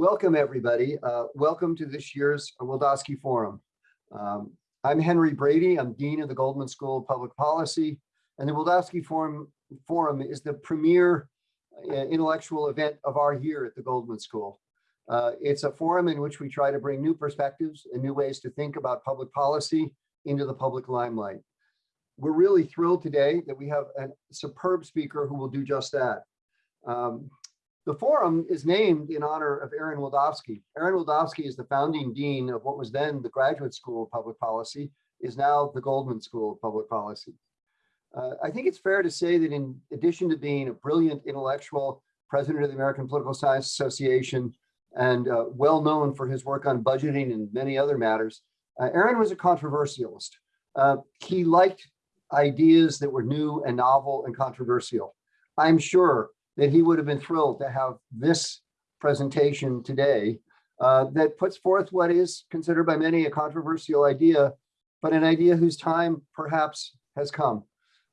Welcome, everybody. Uh, welcome to this year's Wildavsky Forum. Um, I'm Henry Brady. I'm Dean of the Goldman School of Public Policy, and the Wildavsky Forum, Forum is the premier uh, intellectual event of our year at the Goldman School. Uh, it's a forum in which we try to bring new perspectives and new ways to think about public policy into the public limelight. We're really thrilled today that we have a superb speaker who will do just that. Um, the forum is named in honor of Aaron Wildavsky. Aaron Wildavsky is the founding dean of what was then the Graduate School of Public Policy, is now the Goldman School of Public Policy. Uh, I think it's fair to say that in addition to being a brilliant intellectual, president of the American Political Science Association, and uh, well known for his work on budgeting and many other matters, uh, Aaron was a controversialist. Uh, he liked ideas that were new and novel and controversial. I'm sure that he would have been thrilled to have this presentation today uh, that puts forth what is considered by many a controversial idea, but an idea whose time perhaps has come.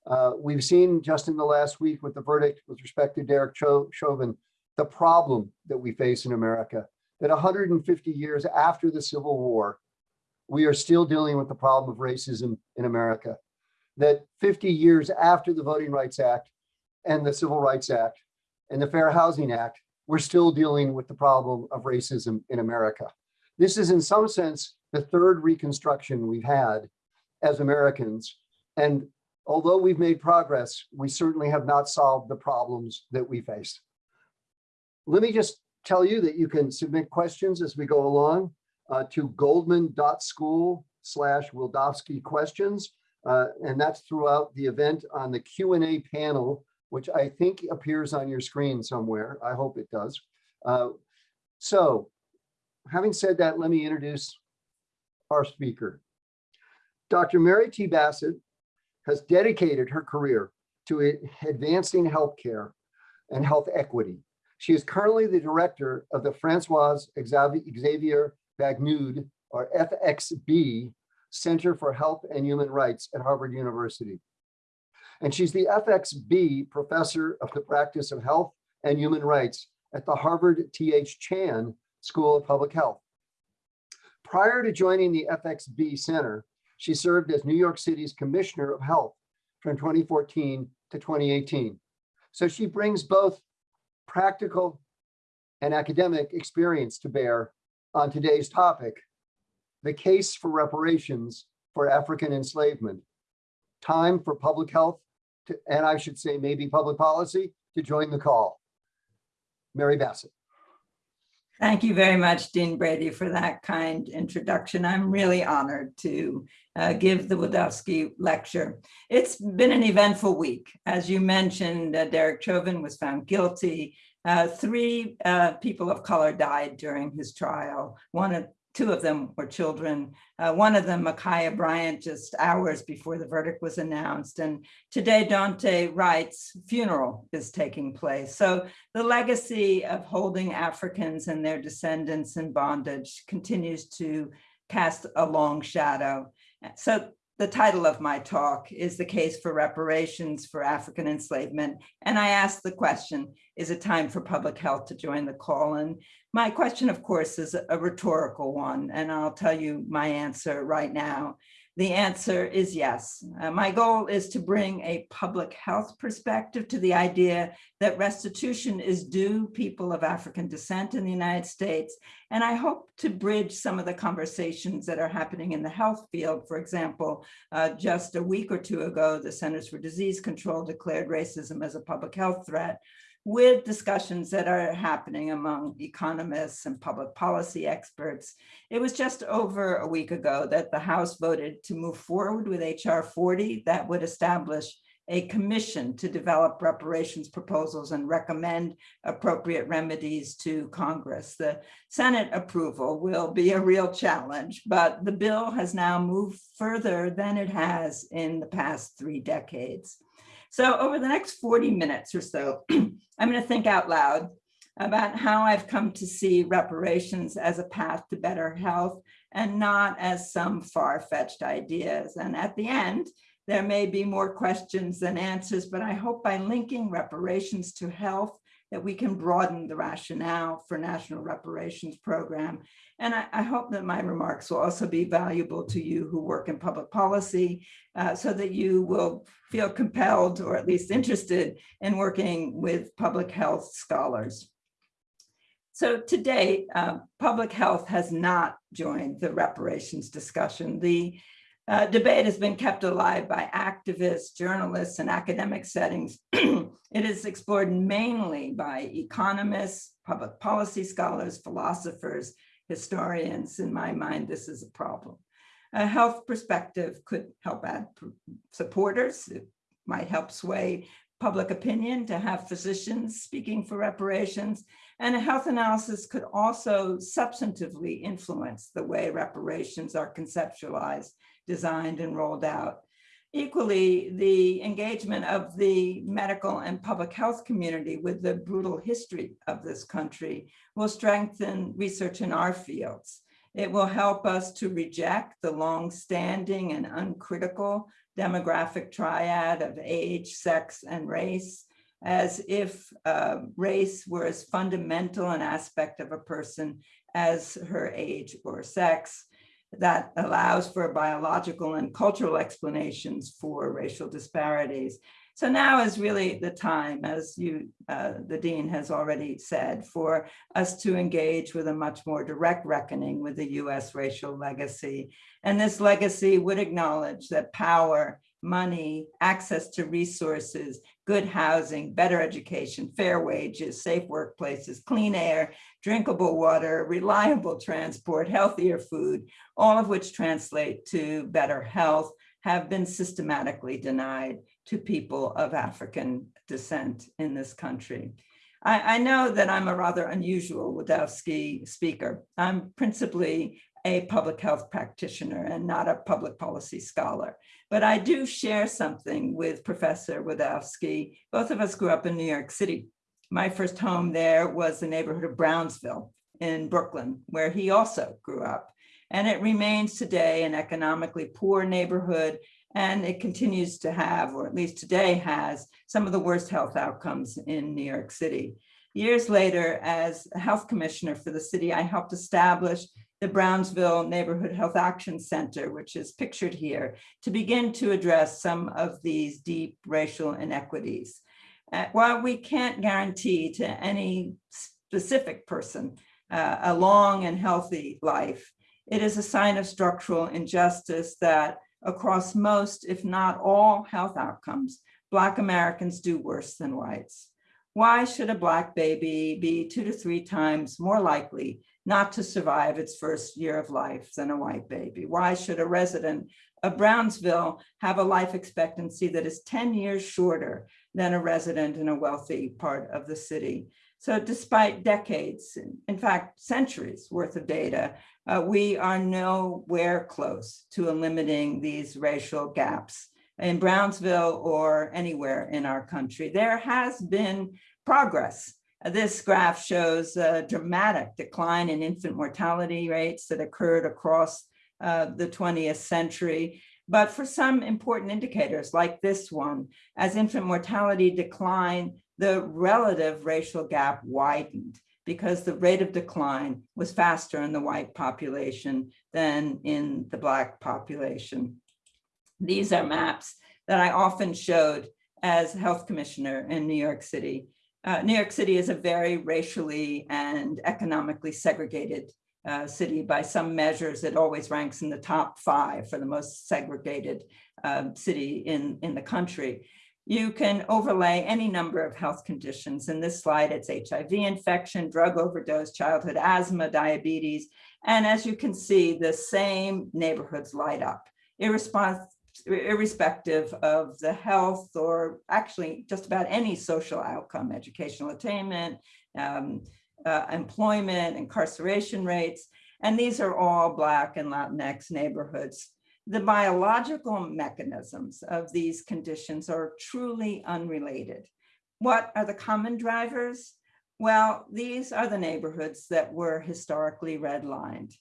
Uh, we've seen just in the last week with the verdict with respect to Derek Chauvin, the problem that we face in America, that 150 years after the Civil War, we are still dealing with the problem of racism in America. That 50 years after the Voting Rights Act and the Civil Rights Act, and the Fair Housing Act, we're still dealing with the problem of racism in America. This is in some sense the third reconstruction we've had as Americans. And although we've made progress, we certainly have not solved the problems that we face. Let me just tell you that you can submit questions as we go along uh, to goldman.school slash Wildavsky questions. Uh, and that's throughout the event on the Q&A panel which I think appears on your screen somewhere. I hope it does. Uh, so having said that, let me introduce our speaker. Dr. Mary T. Bassett has dedicated her career to advancing healthcare and health equity. She is currently the director of the Francois Xavier Bagnoud, or FXB, Center for Health and Human Rights at Harvard University and she's the FXB Professor of the Practice of Health and Human Rights at the Harvard T.H. Chan School of Public Health. Prior to joining the FXB Center, she served as New York City's Commissioner of Health from 2014 to 2018. So she brings both practical and academic experience to bear on today's topic, the case for reparations for African enslavement, time for public health to, and I should say maybe public policy, to join the call. Mary Bassett. Thank you very much, Dean Brady, for that kind introduction. I'm really honored to uh, give the Wildavsky lecture. It's been an eventful week. As you mentioned, uh, Derek Chauvin was found guilty. Uh, three uh, people of color died during his trial. One two of them were children. Uh, one of them, Ma'Khia Bryant, just hours before the verdict was announced. And today, Daunte Wright's funeral is taking place. So the legacy of holding Africans and their descendants in bondage continues to cast a long shadow. So the title of my talk is the case for reparations for African enslavement. And I asked the question, is it time for public health to join the call? And my question, of course, is a rhetorical one, and I'll tell you my answer right now. The answer is yes. Uh, my goal is to bring a public health perspective to the idea that restitution is due people of African descent in the United States. And I hope to bridge some of the conversations that are happening in the health field. For example, uh, just a week or two ago, the Centers for Disease Control declared racism as a public health threat with discussions that are happening among economists and public policy experts. It was just over a week ago that the House voted to move forward with HR 40 that would establish a commission to develop reparations proposals and recommend appropriate remedies to Congress. The Senate approval will be a real challenge, but the bill has now moved further than it has in the past three decades. So over the next 40 minutes or so, I'm going to think out loud about how I've come to see reparations as a path to better health and not as some far-fetched ideas. And at the end, there may be more questions than answers, but I hope by linking reparations to health that we can broaden the rationale for national reparations program. And I, I hope that my remarks will also be valuable to you who work in public policy uh, so that you will feel compelled or at least interested in working with public health scholars. So today, uh, public health has not joined the reparations discussion. The uh, debate has been kept alive by activists, journalists, and academic settings. it is explored mainly by economists, public policy scholars, philosophers, historians. In my mind, this is a problem. A health perspective could help add supporters. It might help sway public opinion to have physicians speaking for reparations. And a health analysis could also substantively influence the way reparations are conceptualized designed and rolled out. Equally, the engagement of the medical and public health community with the brutal history of this country will strengthen research in our fields. It will help us to reject the long-standing and uncritical demographic triad of age, sex, and race, as if uh, race were as fundamental an aspect of a person as her age or sex that allows for biological and cultural explanations for racial disparities. So now is really the time, as you, uh, the Dean has already said, for us to engage with a much more direct reckoning with the US racial legacy. And this legacy would acknowledge that power money, access to resources, good housing, better education, fair wages, safe workplaces, clean air, drinkable water, reliable transport, healthier food, all of which translate to better health, have been systematically denied to people of African descent in this country. I, know that I'm a rather unusual Wildavsky speaker. I'm principally a public health practitioner and not a public policy scholar. But I do share something with Professor Wildavsky. Both of us grew up in New York City. My first home there was the neighborhood of Brownsville in Brooklyn, where he also grew up. And it remains today an economically poor neighborhood, and it continues to have, or at least today has, some of the worst health outcomes in New York City. Years later, as health commissioner for the city, I helped establish the Brownsville Neighborhood Health Action Center, which is pictured here, to begin to address some of these deep racial inequities. Uh, while we can't guarantee to any specific person uh, a long and healthy life, it is a sign of structural injustice that across most, if not all health outcomes, Black Americans do worse than whites. Why should a Black baby be two to three times more likely not to survive its first year of life than a white baby? Why should a resident of Brownsville have a life expectancy that is 10 years shorter than a resident in a wealthy part of the city? So despite decades, in fact, centuries worth of data, uh, we are nowhere close to eliminating these racial gaps in Brownsville or anywhere in our country. There has been progress this graph shows a dramatic decline in infant mortality rates that occurred across uh, the 20th century. But for some important indicators like this one, as infant mortality declined, the relative racial gap widened because the rate of decline was faster in the white population than in the black population. These are maps that I often showed as health commissioner in New York City uh, New York City is a very racially and economically segregated uh, city. By some measures, it always ranks in the top five for the most segregated um, city in, in the country. You can overlay any number of health conditions. In this slide, it's HIV infection, drug overdose, childhood asthma, diabetes. And as you can see, the same neighborhoods light up, irresponsible irrespective of the health or actually just about any social outcome, educational attainment, um, uh, employment, incarceration rates. And these are all Black and Latinx neighborhoods. The biological mechanisms of these conditions are truly unrelated. What are the common drivers? Well, these are the neighborhoods that were historically redlined.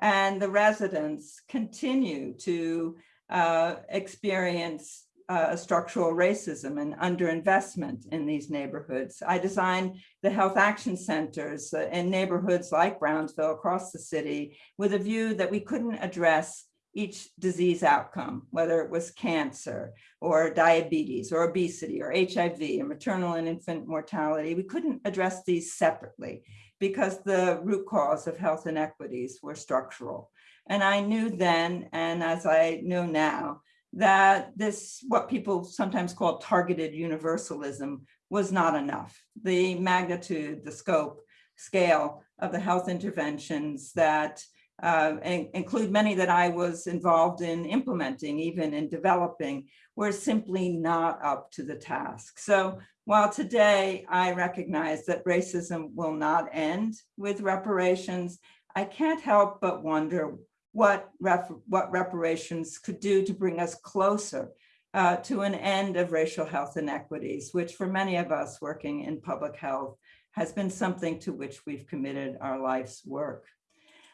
And the residents continue to uh, experience uh, structural racism and underinvestment in these neighborhoods. I designed the health action centers uh, in neighborhoods like Brownsville across the city with a view that we couldn't address each disease outcome, whether it was cancer or diabetes or obesity or HIV or maternal and infant mortality. We couldn't address these separately because the root cause of health inequities were structural. And I knew then, and as I know now, that this, what people sometimes call targeted universalism was not enough. The magnitude, the scope, scale of the health interventions that uh, include many that I was involved in implementing, even in developing, were simply not up to the task. So while today I recognize that racism will not end with reparations, I can't help but wonder what, what reparations could do to bring us closer uh, to an end of racial health inequities, which for many of us working in public health has been something to which we've committed our life's work.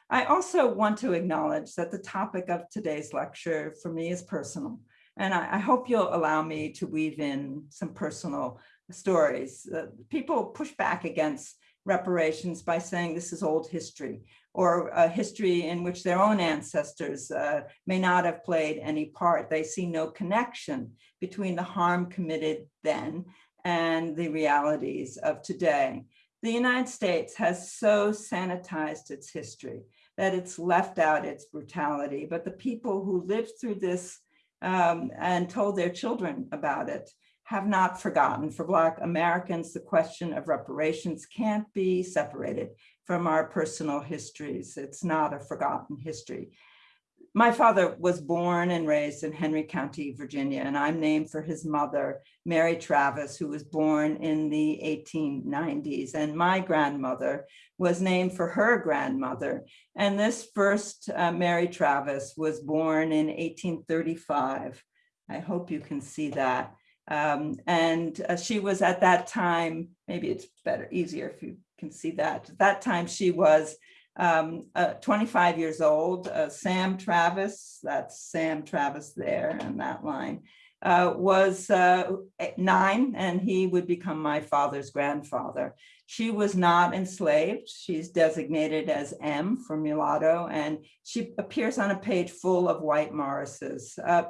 I also want to acknowledge that the topic of today's lecture for me is personal, and I, I hope you'll allow me to weave in some personal stories. Uh, people push back against reparations by saying this is old history or a history in which their own ancestors uh, may not have played any part. They see no connection between the harm committed then and the realities of today. The United States has so sanitized its history that it's left out its brutality, but the people who lived through this um, and told their children about it have not forgotten. For Black Americans, the question of reparations can't be separated from our personal histories. It's not a forgotten history. My father was born and raised in Henry County, Virginia, and I'm named for his mother, Mary Travis, who was born in the 1890s. And my grandmother was named for her grandmother. And this first uh, Mary Travis was born in 1835. I hope you can see that. Um, and uh, she was at that time, maybe it's better, easier if you can see that. At that time, she was um, uh, 25 years old. Uh, Sam Travis, that's Sam Travis there in that line, uh, was uh, nine and he would become my father's grandfather. She was not enslaved. She's designated as M for mulatto and she appears on a page full of white Morrises. Uh,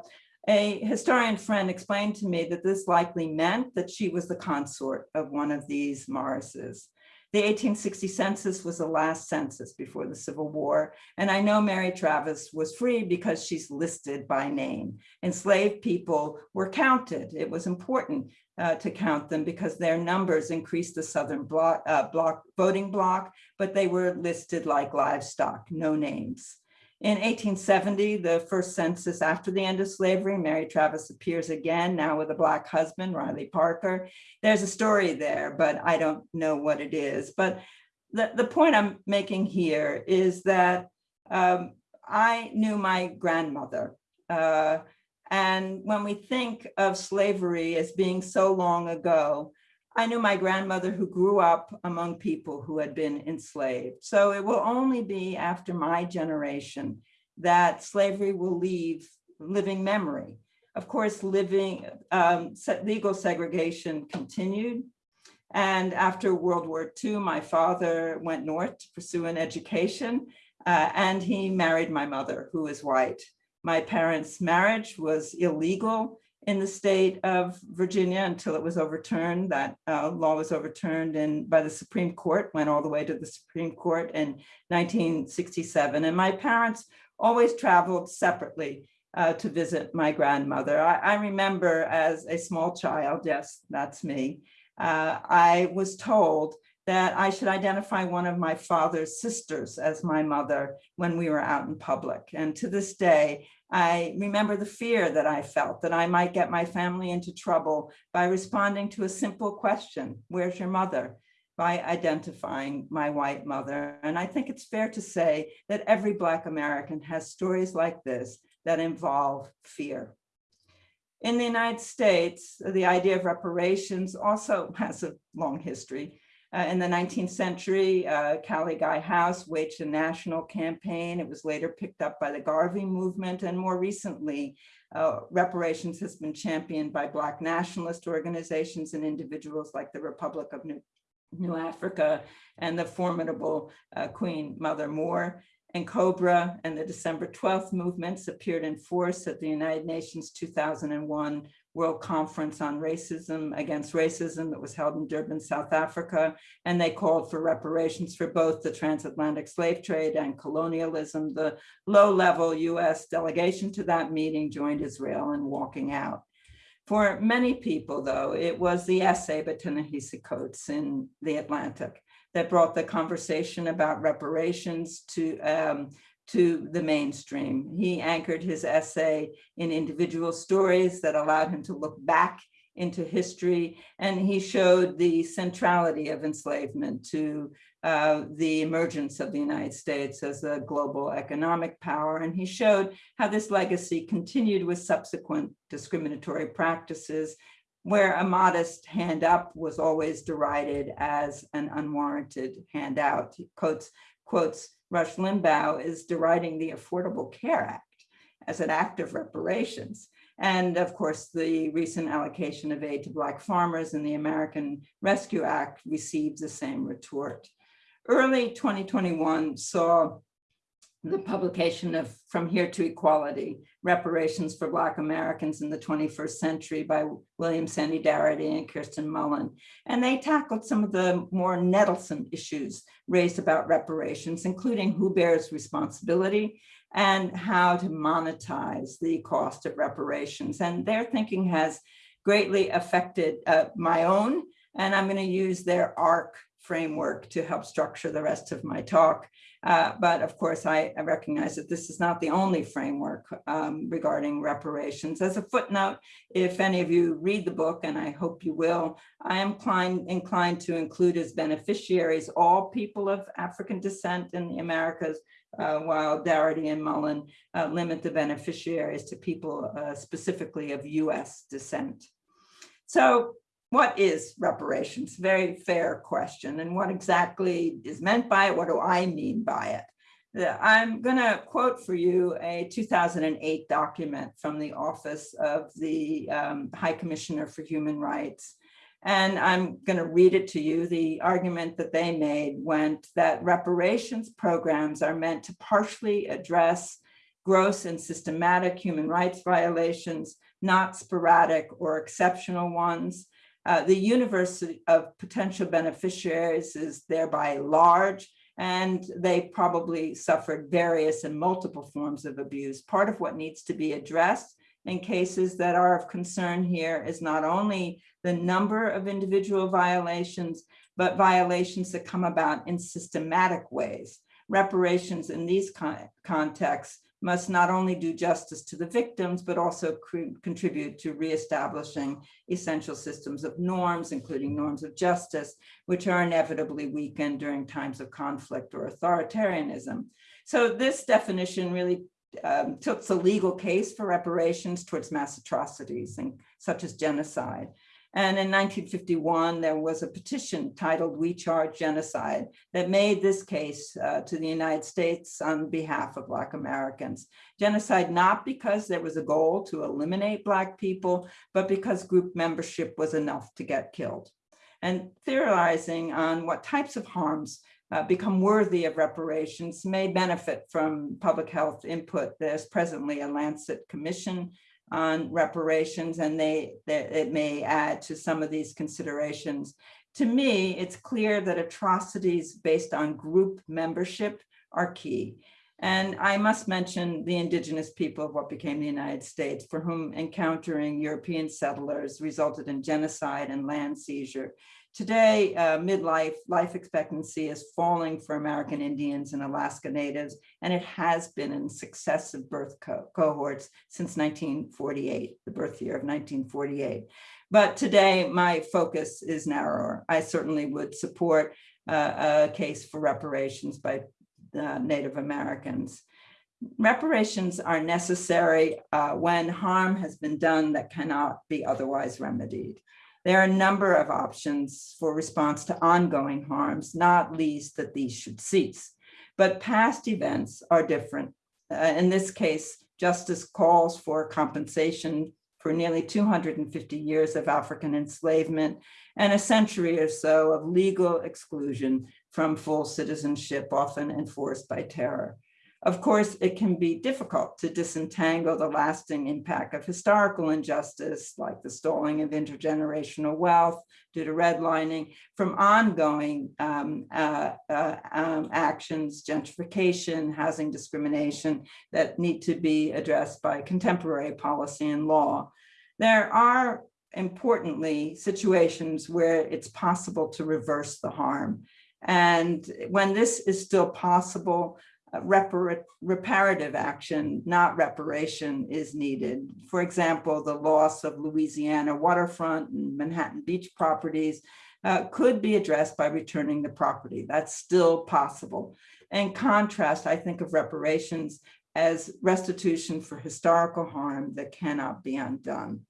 a historian friend explained to me that this likely meant that she was the consort of one of these Morrises. The 1860 census was the last census before the Civil War. And I know Mary Travis was free because she's listed by name. Enslaved people were counted. It was important uh, to count them because their numbers increased the Southern uh, voting block, but they were listed like livestock, no names. In 1870, the first census after the end of slavery, Mary Travis appears again, now with a black husband, Riley Parker. There's a story there, but I don't know what it is. But the, the point I'm making here is that um, I knew my grandmother. Uh, and when we think of slavery as being so long ago, I knew my grandmother who grew up among people who had been enslaved. So it will only be after my generation that slavery will leave living memory. Of course, living um, legal segregation continued. And after World War II, my father went north to pursue an education uh, and he married my mother, who is white. My parents' marriage was illegal in the state of Virginia until it was overturned. That uh, law was overturned and by the Supreme Court, went all the way to the Supreme Court in 1967. And my parents always traveled separately uh, to visit my grandmother. I, I, remember as a small child, yes, that's me, uh, I was told that I should identify one of my father's sisters as my mother when we were out in public. And to this day, I remember the fear that I felt that I might get my family into trouble by responding to a simple question, where's your mother? By identifying my white mother. And I think it's fair to say that every Black American has stories like this that involve fear. In the United States, the idea of reparations also has a long history. Uh, in the 19th century, uh, Callie House waged a national campaign. It was later picked up by the Garvey movement and more recently Uh, reparations has been championed by Black nationalist organizations and individuals like the Republic of New, New Africa and the formidable uh, Queen Mother Moore and Cobra and the December 12th movements appeared in force at the United Nations 2001 World Conference on Racism Against Racism that was held in Durban, South Africa. And they called for reparations for both the transatlantic slave trade and colonialism. The low-level US delegation to that meeting joined Israel in walking out. For many people, though, it was the essay by Ta-Nehisi Coates in The Atlantic that brought the conversation about reparations to um, to the mainstream. He anchored his essay in individual stories that allowed him to look back into history, and he showed the centrality of enslavement to uh, the emergence of the United States as a global economic power. And he showed how this legacy continued with subsequent discriminatory practices where a modest hand up was always derided as an unwarranted handout. He quotes, quotes Rush Limbaugh is deriding the Affordable Care Act as an act of reparations. And of course, the recent allocation of aid to Black farmers in the American Rescue Act received the same retort. Early 2021 saw the publication of From Here to Equality, Reparations for Black Americans in the 21st Century by William Sandy Darity and Kirsten Mullen. And they tackled some of the more nettlesome issues raised about reparations, including who bears responsibility and how to monetize the cost of reparations. And their thinking has greatly affected uh, my own, and I'm gonna use their ARC framework to help structure the rest of my talk. Uh, but of course, I, I, recognize that this is not the only framework um, regarding reparations. As a footnote, if any of you read the book, and I hope you will, I am inclined, inclined to include as beneficiaries all people of African descent in the Americas, uh, while Darity and Mullen uh, limit the beneficiaries to people uh, specifically of US descent. So what is reparations? Very fair question. And what exactly is meant by it? What do I mean by it? I'm going to quote for you a 2008 document from the Office of the um, High Commissioner for Human Rights. And I'm going to read it to you. The argument that they made went that reparations programs are meant to partially address gross and systematic human rights violations, not sporadic or exceptional ones. Uh, the universe of potential beneficiaries is thereby large and they probably suffered various and multiple forms of abuse. Part of what needs to be addressed in cases that are of concern here is not only the number of individual violations, but violations that come about in systematic ways. Reparations in these con contexts must not only do justice to the victims, but also contribute to reestablishing essential systems of norms, including norms of justice, which are inevitably weakened during times of conflict or authoritarianism. So this definition really um, took the legal case for reparations towards mass atrocities and such as genocide. And in 1951, there was a petition titled We Charge Genocide that made this case uh, to the United States on behalf of Black Americans. Genocide not because there was a goal to eliminate Black people, but because group membership was enough to get killed. And theorizing on what types of harms uh, become worthy of reparations may benefit from public health input. There's presently a Lancet Commission on reparations and they, they, it may add to some of these considerations. To me, it's clear that atrocities based on group membership are key. And I must mention the indigenous people of what became the United States for whom encountering European settlers resulted in genocide and land seizure. Today, uh, midlife life expectancy is falling for American Indians and Alaska Natives, and it has been in successive birth co cohorts since 1948, the birth year of 1948. But today, my focus is narrower. I certainly would support uh, a case for reparations by uh, Native Americans. Reparations are necessary uh, when harm has been done that cannot be otherwise remedied. There are a number of options for response to ongoing harms, not least that these should cease. But past events are different. Uh, in this case, justice calls for compensation for nearly 250 years of African enslavement and a century or so of legal exclusion from full citizenship, often enforced by terror. Of course, it can be difficult to disentangle the lasting impact of historical injustice, like the stalling of intergenerational wealth due to redlining, from ongoing um, uh, uh, um, actions, gentrification, housing discrimination that need to be addressed by contemporary policy and law. There are importantly situations where it's possible to reverse the harm. And when this is still possible, repar reparative action, not reparation, is needed. For example, the loss of Louisiana waterfront and Manhattan Beach properties uh, could be addressed by returning the property. That's still possible. In contrast, I think of reparations as restitution for historical harm that cannot be undone.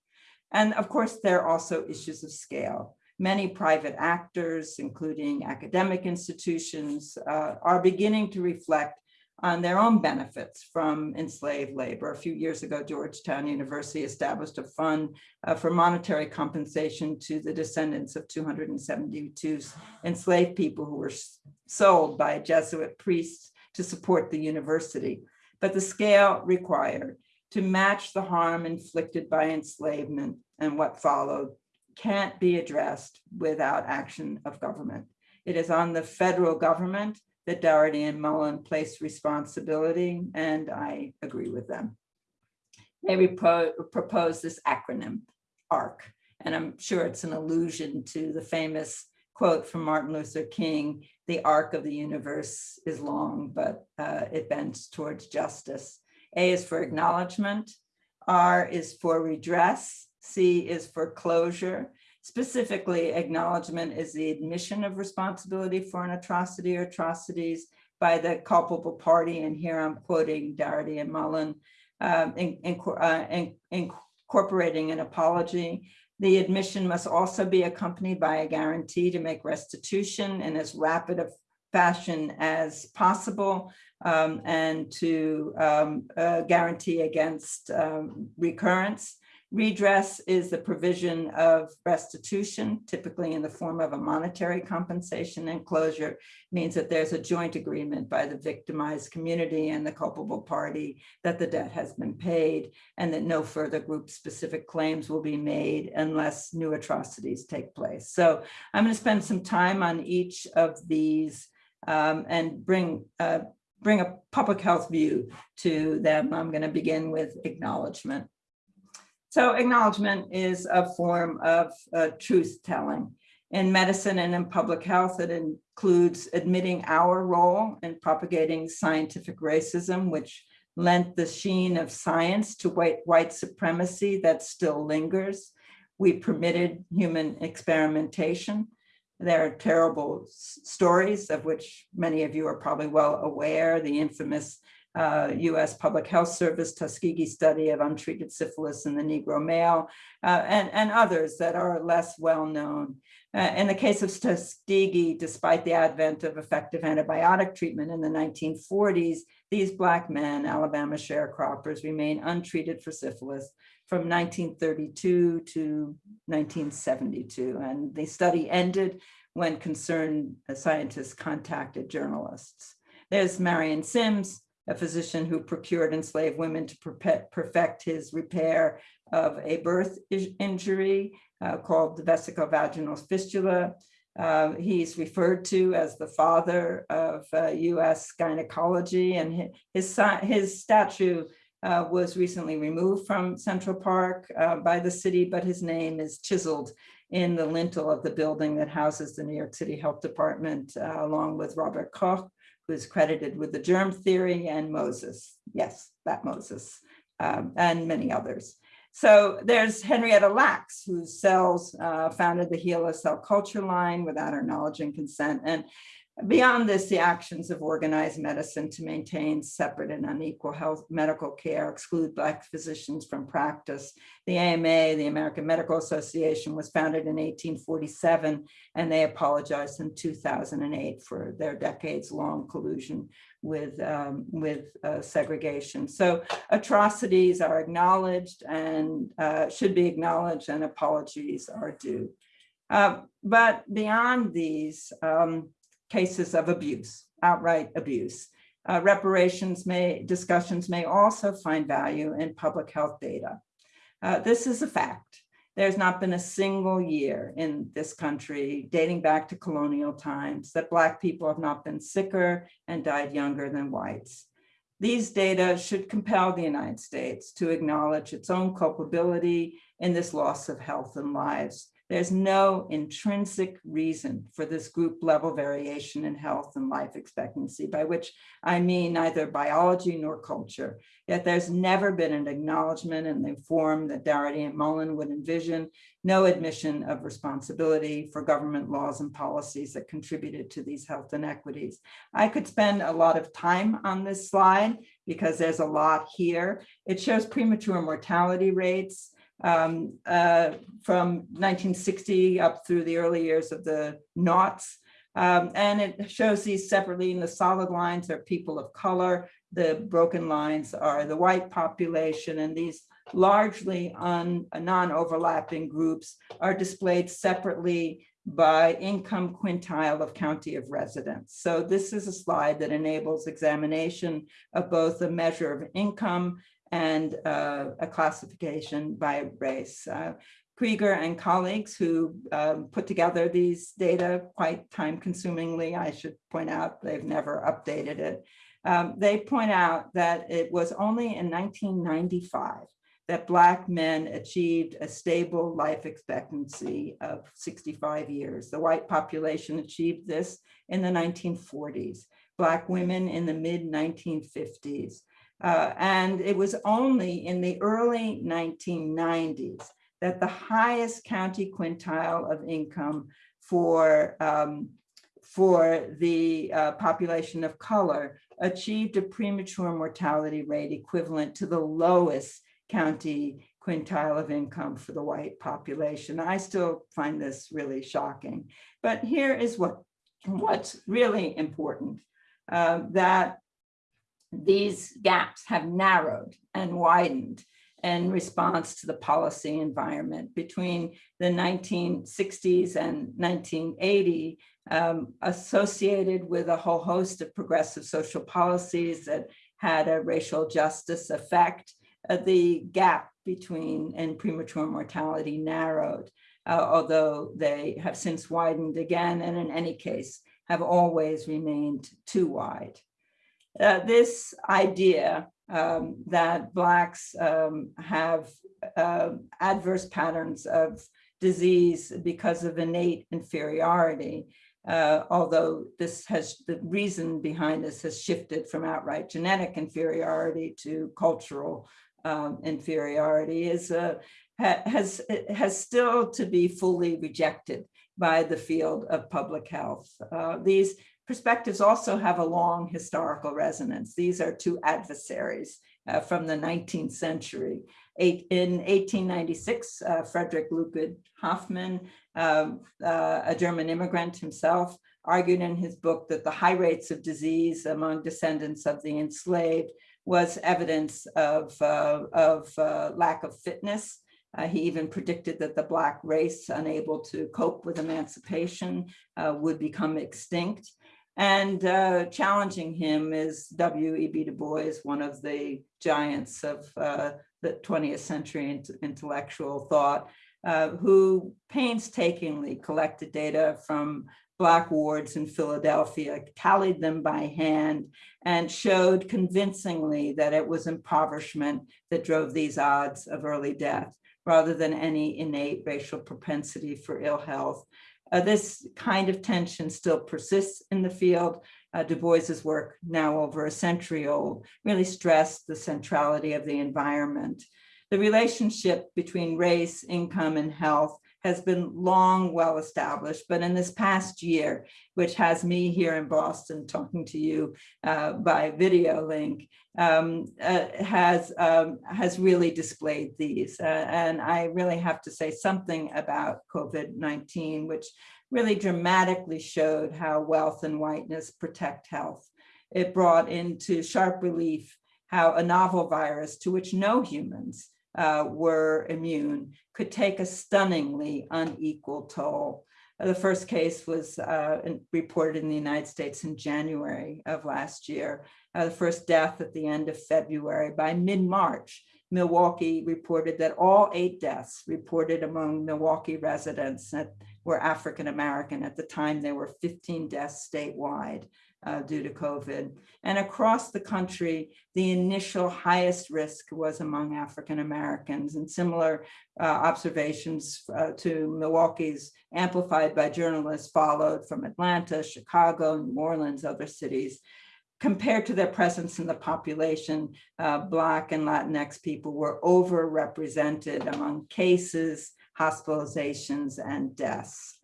And of course, there are also issues of scale. Many private actors, including academic institutions, uh, are beginning to reflect on their own benefits from enslaved labor. A few years ago, Georgetown University established a fund uh, for monetary compensation to the descendants of 272 enslaved people who were sold by a Jesuit priests to support the university. But the scale required to match the harm inflicted by enslavement and what followed can't be addressed without action of government. It is on the federal government that Darity and Mullen place responsibility, and I agree with them. They propose this acronym, ARC, and I'm sure it's an allusion to the famous quote from Martin Luther King, the arc of the universe is long, but uh, it bends towards justice. A is for acknowledgement, R is for redress, C is for closure, Specifically, acknowledgement is the admission of responsibility for an atrocity or atrocities by the culpable party. And here I'm quoting Darity and Mullen, um, in, in, uh, in, incorporating an apology. The admission must also be accompanied by a guarantee to make restitution in as rapid a fashion as possible um, and to um, uh, guarantee against um, recurrence. Redress is the provision of restitution, typically in the form of a monetary compensation and closure means that there's a joint agreement by the victimized community and the culpable party that the debt has been paid and that no further group specific claims will be made unless new atrocities take place. So I'm going to spend some time on each of these um, and bring uh, bring a public health view to them. I'm going to begin with acknowledgement. So acknowledgement is a form of uh, truth telling. In medicine and in public health, it includes admitting our role in propagating scientific racism, which lent the sheen of science to white, white supremacy that still lingers. We permitted human experimentation. There are terrible stories of which many of you are probably well aware, the infamous uh, US Public Health Service Tuskegee study of untreated syphilis in the Negro male, uh, and, and others that are less well known. Uh, in the case of Tuskegee, despite the advent of effective antibiotic treatment in the 1940s, these Black men, Alabama sharecroppers, remain untreated for syphilis from 1932 to 1972. And the study ended when concerned scientists contacted journalists. There's Marion Sims, a physician who procured enslaved women to perfect his repair of a birth injury uh, called the vesicovaginal fistula. Uh, he's referred to as the father of uh, US gynecology and his, his statue uh, was recently removed from Central Park uh, by the city, but his name is chiseled in the lintel of the building that houses the New York City Health Department, uh, along with Robert Koch, who is credited with the germ theory and Moses. Yes, that Moses um, and many others. So there's Henrietta Lacks, whose cells uh, founded the HeLa cell culture line without her knowledge and consent. And Beyond this, the actions of organized medicine to maintain separate and unequal health medical care, exclude Black physicians from practice. The AMA, the American Medical Association, was founded in 1847, and they apologized in 2008 for their decades-long collusion with, um, with uh, segregation. So atrocities are acknowledged and uh, should be acknowledged and apologies are due. Uh, but beyond these um, cases of abuse, outright abuse, uh, reparations may, discussions may also find value in public health data. Uh, this is a fact. There's not been a single year in this country dating back to colonial times that Black people have not been sicker and died younger than whites. These data should compel the United States to acknowledge its own culpability in this loss of health and lives there's no intrinsic reason for this group level variation in health and life expectancy, by which I mean neither biology nor culture. Yet there's never been an acknowledgement in the form that Darity and Mullen would envision, no admission of responsibility for government laws and policies that contributed to these health inequities. I could spend a lot of time on this slide because there's a lot here. It shows premature mortality rates, um, uh, from 1960 up through the early years of the knots. Um, and it shows these separately in the solid lines are people of color. The broken lines are the white population and these largely non-overlapping groups are displayed separately by income quintile of county of residence. So this is a slide that enables examination of both a measure of income and uh, a classification by race. Uh, Krieger and colleagues who um, put together these data quite time consumingly, I should point out, they've never updated it. Um, they point out that it was only in 1995 that Black men achieved a stable life expectancy of 65 years. The white population achieved this in the 1940s, Black women in the mid 1950s. Uh, and it was only in the early 1990s that the highest county quintile of income for, um, for the uh, population of color achieved a premature mortality rate equivalent to the lowest county quintile of income for the white population. I still find this really shocking. But here is what, what's really important, uh, that these gaps have narrowed and widened in response to the policy environment between the 1960s and 1980 um, associated with a whole host of progressive social policies that had a racial justice effect. Uh, the gap between and premature mortality narrowed, uh, although they have since widened again and in any case have always remained too wide. Uh, this idea um, that Blacks um, have uh, adverse patterns of disease because of innate inferiority, uh, although this has, the reason behind this has shifted from outright genetic inferiority to cultural um, inferiority is uh, ha has, has still to be fully rejected by the field of public health. Uh, these perspectives also have a long historical resonance. These are two adversaries uh, from the 19th century. Eight, in 1896, uh, Frederick Ludwig Hoffman, um, uh, a German immigrant himself, argued in his book that the high rates of disease among descendants of the enslaved was evidence of, uh, of uh, lack of fitness uh, he even predicted that the Black race, unable to cope with emancipation, would become extinct. And uh, challenging him is W.E.B. Du Bois, one of the giants of uh, the 20th century intellectual thought, uh, who painstakingly collected data from Black wards in Philadelphia, tallied them by hand, and showed convincingly that it was impoverishment that drove these odds of early death rather than any innate racial propensity for ill health. Uh, this kind of tension still persists in the field. Uh, Du Bois's work, now over a century old, really stressed the centrality of the environment. The relationship between race, income, and health has been long well established, but in this past year, which has me here in Boston talking to you uh, by video link, um, uh, has um, has really displayed these. Uh, and I really have to say something about COVID-19, which really dramatically showed how wealth and whiteness protect health. it brought into sharp relief how a novel virus to which no humans uh, were immune could take a stunningly unequal toll. The first case was uh, reported in the United States in January of last year. Uh, the first death at the end of February. By mid-March, Milwaukee reported that all eight deaths reported among Milwaukee residents that were African-American. At the time, there were 15 deaths statewide uh, due to COVID. And across the country, the initial highest risk was among African-Americans and similar uh, observations uh, to Milwaukee's amplified by journalists followed from Atlanta, Chicago, New Orleans, other cities compared to their presence in the population, uh, Black and Latinx people were overrepresented among cases, hospitalizations, and deaths.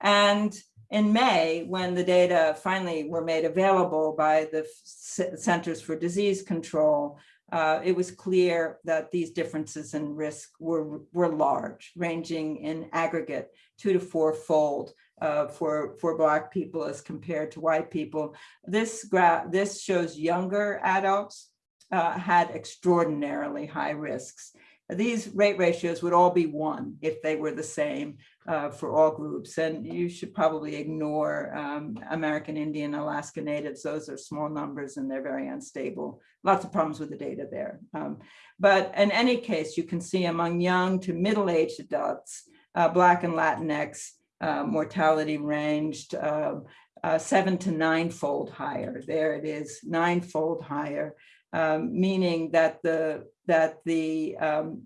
And in May, when the data finally were made available by the Centers for Disease Control, uh, it was clear that these differences in risk were, were large, ranging in aggregate two to four fold uh, for, for Black people as compared to white people. This graph, this shows younger adults uh, had extraordinarily high risks. These rate ratios would all be one if they were the same uh, for all groups. And you should probably ignore um, American Indian, Alaska Natives. Those are small numbers and they're very unstable. Lots of problems with the data there. Um, but in any case, you can see among young to middle-aged adults, uh, Black and Latinx, uh, mortality ranged uh, uh, seven to nine-fold higher. There it is, nine-fold higher, um, meaning that the that the um,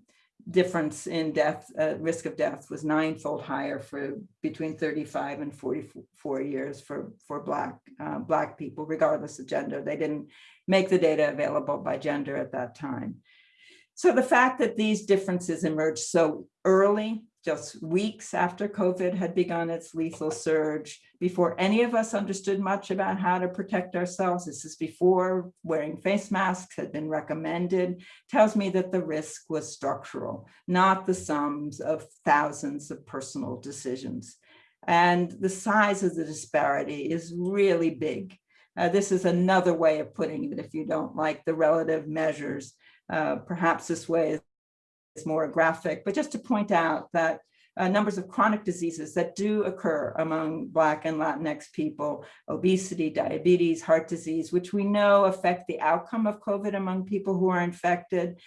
difference in death, uh, risk of death was ninefold higher for between 35 and 44 years for, for black, uh, black people, regardless of gender. They didn't make the data available by gender at that time. So the fact that these differences emerged so early just weeks after COVID had begun its lethal surge, before any of us understood much about how to protect ourselves, this is before wearing face masks had been recommended, tells me that the risk was structural, not the sums of thousands of personal decisions. And the size of the disparity is really big. Uh, this is another way of putting it if you don't like the relative measures. Uh, perhaps this way is more graphic, but just to point out that uh, numbers of chronic diseases that do occur among Black and Latinx people, obesity, diabetes, heart disease, which we know affect the outcome of COVID among people who are infected.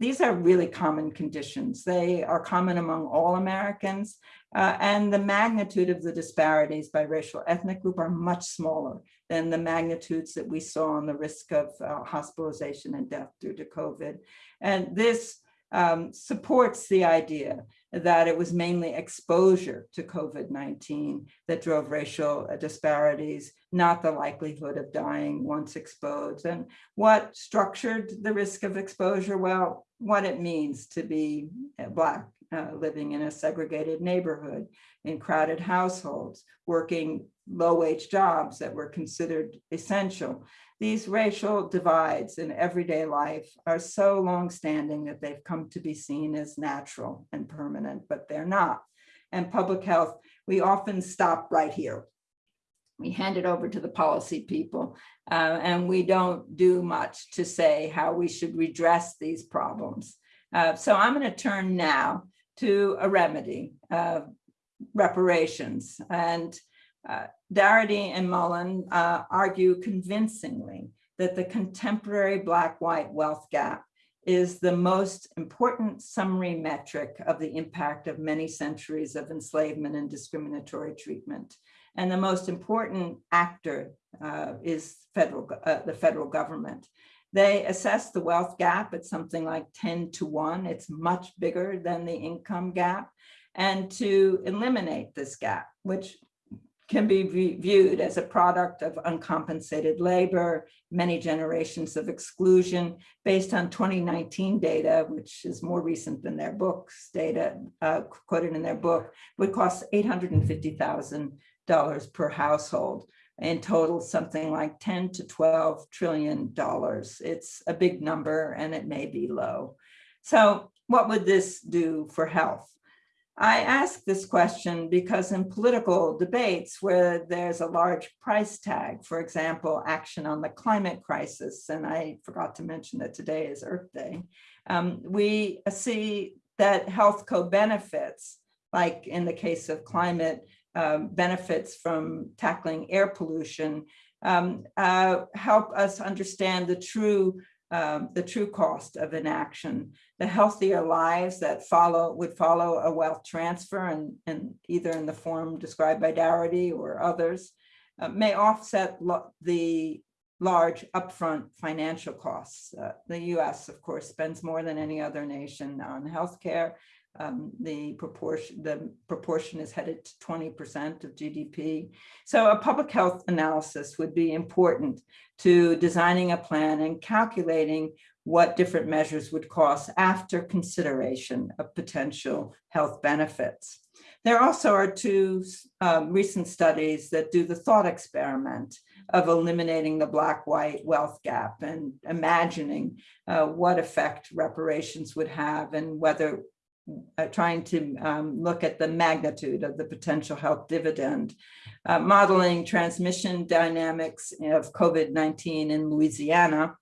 These are really common conditions. They are common among all Americans, uh, and the magnitude of the disparities by racial ethnic group are much smaller than the magnitudes that we saw on the risk of uh, hospitalization and death due to COVID. And this um, supports the idea that it was mainly exposure to COVID-19 that drove racial uh, disparities, not the likelihood of dying once exposed. And what structured the risk of exposure? Well, what it means to be Black, uh, living in a segregated neighborhood, in crowded households, working low-wage jobs that were considered essential. These racial divides in everyday life are so long-standing that they've come to be seen as natural and permanent, but they're not. And public health, we often stop right here. We hand it over to the policy people, uh, and we don't do much to say how we should redress these problems. Uh, so I'm going to turn now to a remedy, uh, reparations. And uh, Darity and Mullen uh, argue convincingly that the contemporary black-white wealth gap is the most important summary metric of the impact of many centuries of enslavement and discriminatory treatment. And the most important actor uh, is federal, uh, the federal government. They assess the wealth gap at something like 10 to 1. It's much bigger than the income gap. And to eliminate this gap, which can be viewed as a product of uncompensated labor, many generations of exclusion based on 2019 data, which is more recent than their books data uh, quoted in their book, would cost $850,000 per household. In total, something like 10 to 12 trillion dollars. It's a big number and it may be low. So what would this do for health? I ask this question because in political debates where there's a large price tag, for example, action on the climate crisis, and I forgot to mention that today is Earth Day, um, we see that health co-benefits, like in the case of climate, um, benefits from tackling air pollution, um, uh, help us understand the true um, the true cost of inaction, the healthier lives that follow would follow a wealth transfer and, and either in the form described by Darity or others uh, may offset the large upfront financial costs. Uh, the US, of course, spends more than any other nation on healthcare um, the proportion the proportion is headed to 20% of GDP. So a public health analysis would be important to designing a plan and calculating what different measures would cost after consideration of potential health benefits. There also are two um, recent studies that do the thought experiment of eliminating the black-white wealth gap and imagining uh, what effect reparations would have and whether uh, trying to um, look at the magnitude of the potential health dividend, uh, modeling transmission dynamics of COVID-19 in Louisiana.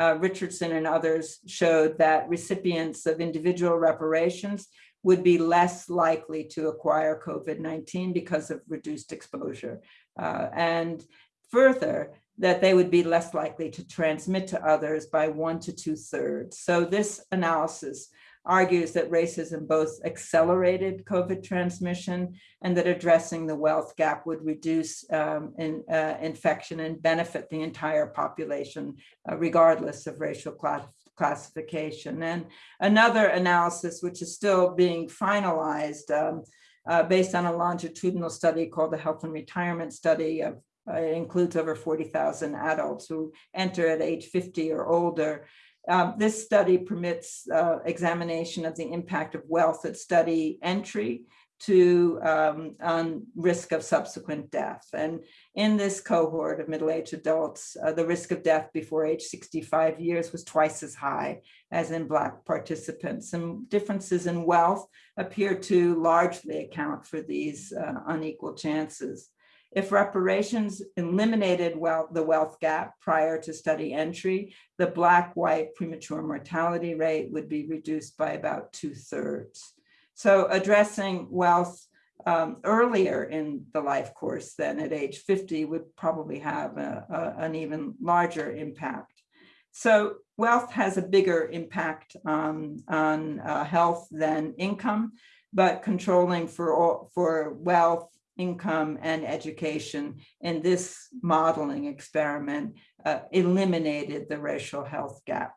Uh, Richardson and others showed that recipients of individual reparations would be less likely to acquire COVID-19 because of reduced exposure. Uh, and further, that they would be less likely to transmit to others by one to two thirds. So this analysis argues that racism both accelerated COVID transmission and that addressing the wealth gap would reduce um, in, uh, infection and benefit the entire population, uh, regardless of racial class classification. And another analysis, which is still being finalized, um, uh, based on a longitudinal study called the Health and Retirement Study of uh, it includes over 40,000 adults who enter at age 50 or older um, this study permits uh, examination of the impact of wealth at study entry to um, on risk of subsequent death. And in this cohort of middle-aged adults, uh, the risk of death before age 65 years was twice as high as in Black participants. And differences in wealth appear to largely account for these uh, unequal chances. If reparations eliminated wealth, the wealth gap prior to study entry, the black-white premature mortality rate would be reduced by about two thirds. So addressing wealth um, earlier in the life course than at age 50 would probably have a, a, an even larger impact. So wealth has a bigger impact on, on uh, health than income, but controlling for, all, for wealth income and education in this modeling experiment uh, eliminated the racial health gap.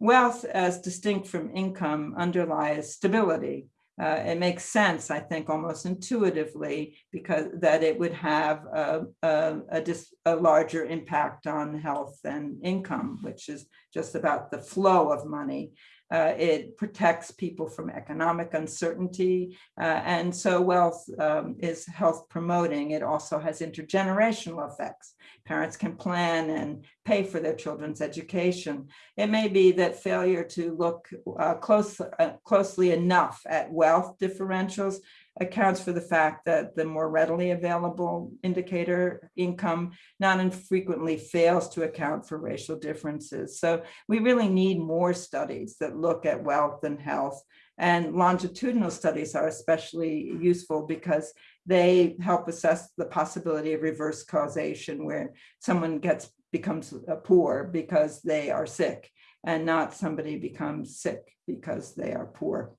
Wealth as distinct from income underlies stability. Uh, it makes sense, I think, almost intuitively, because that it would have a, a, a, a larger impact on health and income, which is just about the flow of money uh, it protects people from economic uncertainty. Uh, and so wealth um, is health promoting. It also has intergenerational effects. Parents can plan and pay for their children's education. It may be that failure to look uh, close, uh, closely enough at wealth differentials accounts for the fact that the more readily available indicator income not infrequently fails to account for racial differences. So we really need more studies that look at wealth and health and longitudinal studies are especially useful because they help assess the possibility of reverse causation where someone gets becomes poor because they are sick and not somebody becomes sick because they are poor.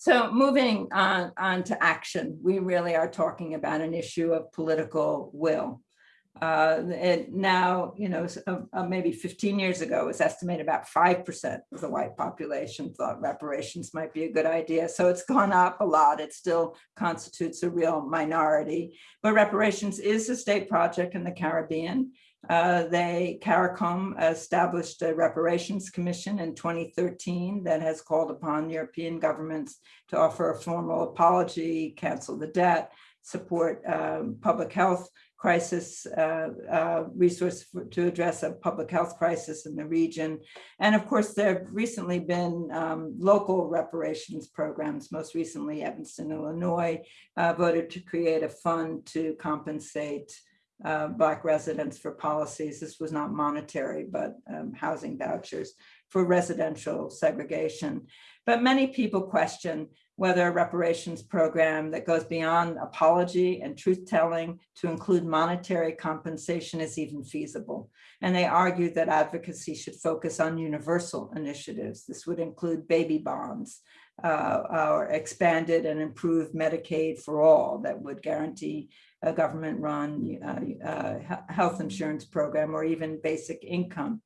So moving on, on to action, we really are talking about an issue of political will. Uh, and now, you know, uh, uh, maybe 15 years ago, it was estimated about 5% of the white population thought reparations might be a good idea. So it's gone up a lot. It still constitutes a real minority. But reparations is a state project in the Caribbean. Uh, they, CARICOM established a reparations commission in 2013 that has called upon European governments to offer a formal apology, cancel the debt, support um, public health crisis uh, uh, resource for- to address a public health crisis in the region. And of course, there have recently been um, local reparations programs, most recently Evanston, Illinois, uh, voted to create a fund to compensate uh, Black residents for policies. This was not monetary, but um, housing vouchers for residential segregation. But many people question whether a reparations program that goes beyond apology and truth-telling to include monetary compensation is even feasible. And they argue that advocacy should focus on universal initiatives. This would include baby bonds, uh, or expanded and improved Medicaid for all that would guarantee a government-run uh, uh, health insurance program or even basic income.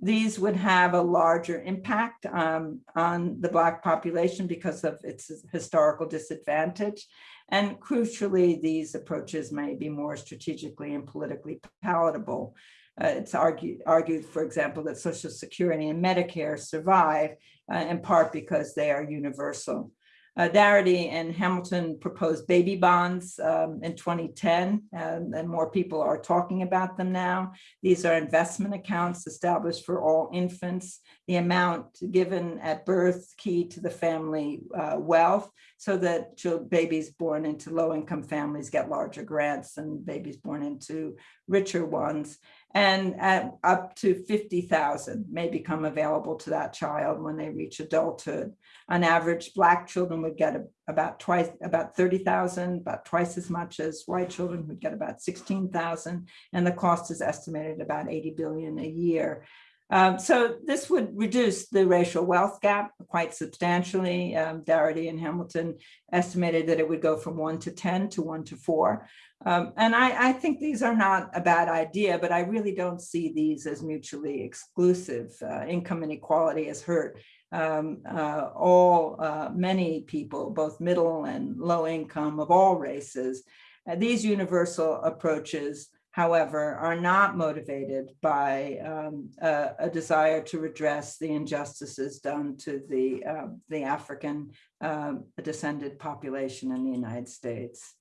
These would have a larger impact um, on the Black population because of its historical disadvantage. And crucially, these approaches may be more strategically and politically palatable. Uh, It's argued, argued, for example, that Social Security and Medicare survive uh, in part because they are universal. Uh, Darity and Hamilton proposed baby bonds um, in 2010, and, and more people are talking about them now. These are investment accounts established for all infants. The amount given at birth key to the family uh, wealth so that babies born into low-income families get larger grants and babies born into richer ones. And up to 50,000 may become available to that child when they reach adulthood. On average, Black children would get a- about twice, about 30,000, about twice as much as white children would get about 16,000. And the cost is estimated about 80 billion a year. Um, so this would reduce the racial wealth gap quite substantially. Um, and Hamilton estimated that it would go from one to 10 to one to four. Um, and I, I think these are not a bad idea, but I really don't see these as mutually exclusive. Uh, income inequality has hurt um, uh, all, uh, many people, both middle and low income of all races. Uh, these universal approaches, however, are not motivated by um, a, a desire to redress the injustices done to the, uh, the African um, descended population in the United States.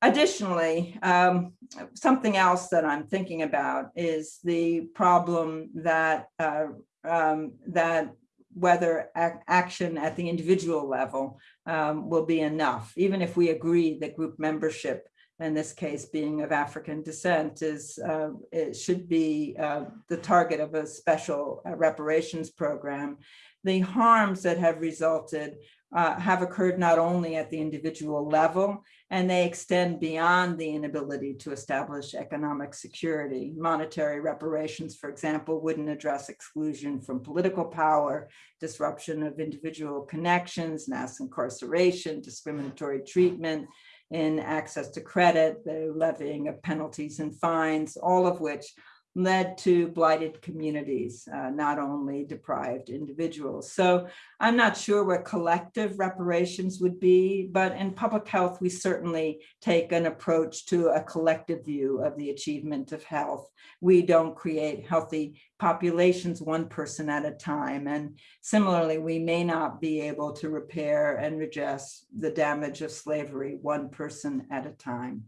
Additionally, um, something else that I'm thinking about is the problem that uh, um, that whether ac- action at the individual level um, will be enough, even if we agree that group membership, in this case being of African descent, is uh, it should be uh, the target of a special uh, reparations program. The harms that have resulted uh, have occurred not only at the individual level, and they extend beyond the inability to establish economic security. Monetary reparations, for example, wouldn't address exclusion from political power, disruption of individual connections, mass incarceration, discriminatory treatment in access to credit, the levying of penalties and fines, all of which led to blighted communities, uh, not only deprived individuals. So I'm not sure what collective reparations would be, but in public health, we certainly take an approach to a collective view of the achievement of health. We don't create healthy populations one person at a time. And similarly, we may not be able to repair and redress the damage of slavery one person at a time.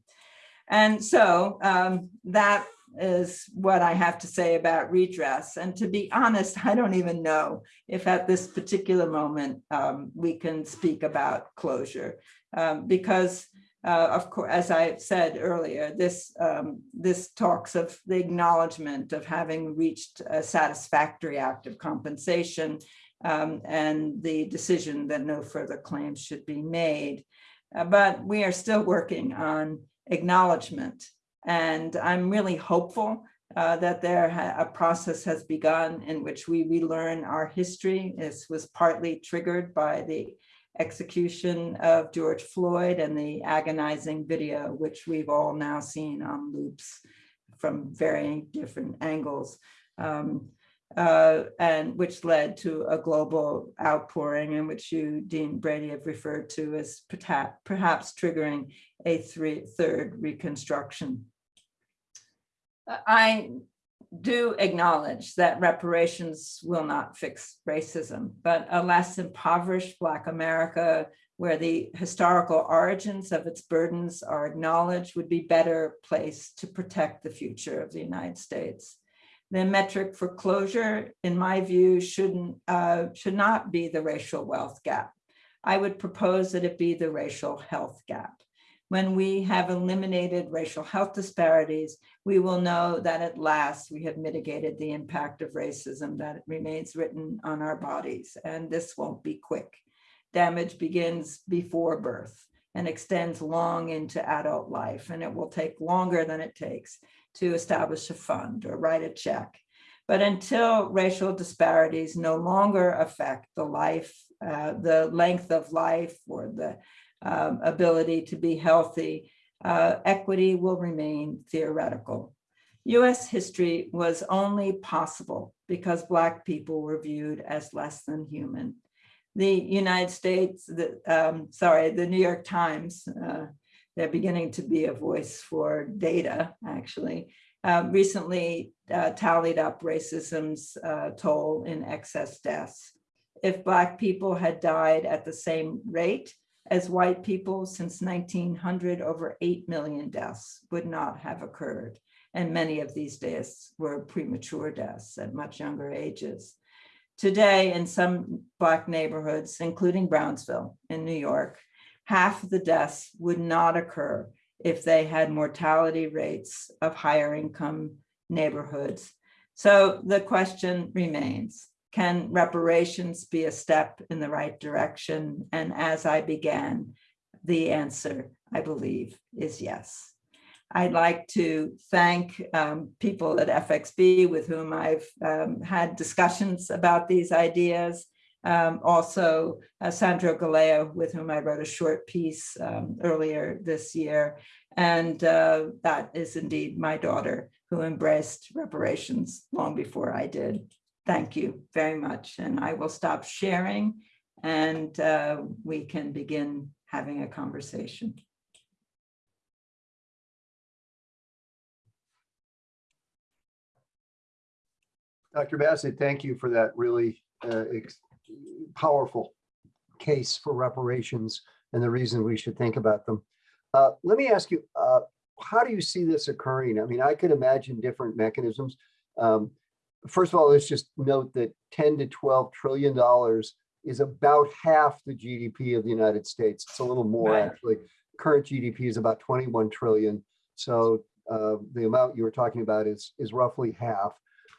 And so um, that is what I have to say about redress. And to be honest, I don't even know if at this particular moment um, we can speak about closure um, because uh, of course, as I said earlier, this um, this talks of the acknowledgement of having reached a satisfactory act of compensation um, and the decision that no further claims should be made. Uh, but we are still working on acknowledgement and I'm really hopeful uh, that there a process has begun in which we relearn our history. This was partly triggered by the execution of George Floyd and the agonizing video, which we've all now seen on loops from varying different angles. Um, uh, and which led to a global outpouring in which you, Dean Brady, have referred to as perhaps triggering a three, third reconstruction. I do acknowledge that reparations will not fix racism, but a less impoverished Black America where the historical origins of its burdens are acknowledged would be better placed to protect the future of the United States. The metric for closure, in my view, shouldn't uh, should not be the racial wealth gap. I would propose that it be the racial health gap. When we have eliminated racial health disparities, we will know that at last we have mitigated the impact of racism that remains written on our bodies, and this won't be quick. Damage begins before birth and extends long into adult life, and it will take longer than it takes to establish a fund or write a check. But until racial disparities no longer affect the life, uh, the length of life or the um, ability to be healthy, uh, equity will remain theoretical. US history was only possible because Black people were viewed as less than human. The United States, the, um, sorry, the New York Times, uh, they're beginning to be a voice for data, actually, uh, recently uh, tallied up racism's uh, toll in excess deaths. If Black people had died at the same rate as white people since 1900, over 8 million deaths would not have occurred. And many of these deaths were premature deaths at much younger ages. Today, in some Black neighborhoods, including Brownsville in New York, half the deaths would not occur if they had mortality rates of higher income neighborhoods. So the question remains, can reparations be a step in the right direction? And as I began, the answer, I believe, is yes. I'd like to thank um, people at FXB with whom I've um, had discussions about these ideas. Um, also, uh, Sandro Galea, with whom I wrote a short piece um, earlier this year. And uh, that is indeed my daughter who embraced reparations long before I did. Thank you very much. And I will stop sharing and uh, we can begin having a conversation. Dr. Bassett, thank you for that really uh, powerful case for reparations and the reason we should think about them. Uh, let me ask you, uh, how do you see this occurring? I mean, I could imagine different mechanisms. Um, first of all, let's just note that 10 to 12 trillion dollars is about half the GDP of the United States. It's a little more right. actually. Current GDP is about 21 trillion. So uh, the amount you were talking about is, is roughly half.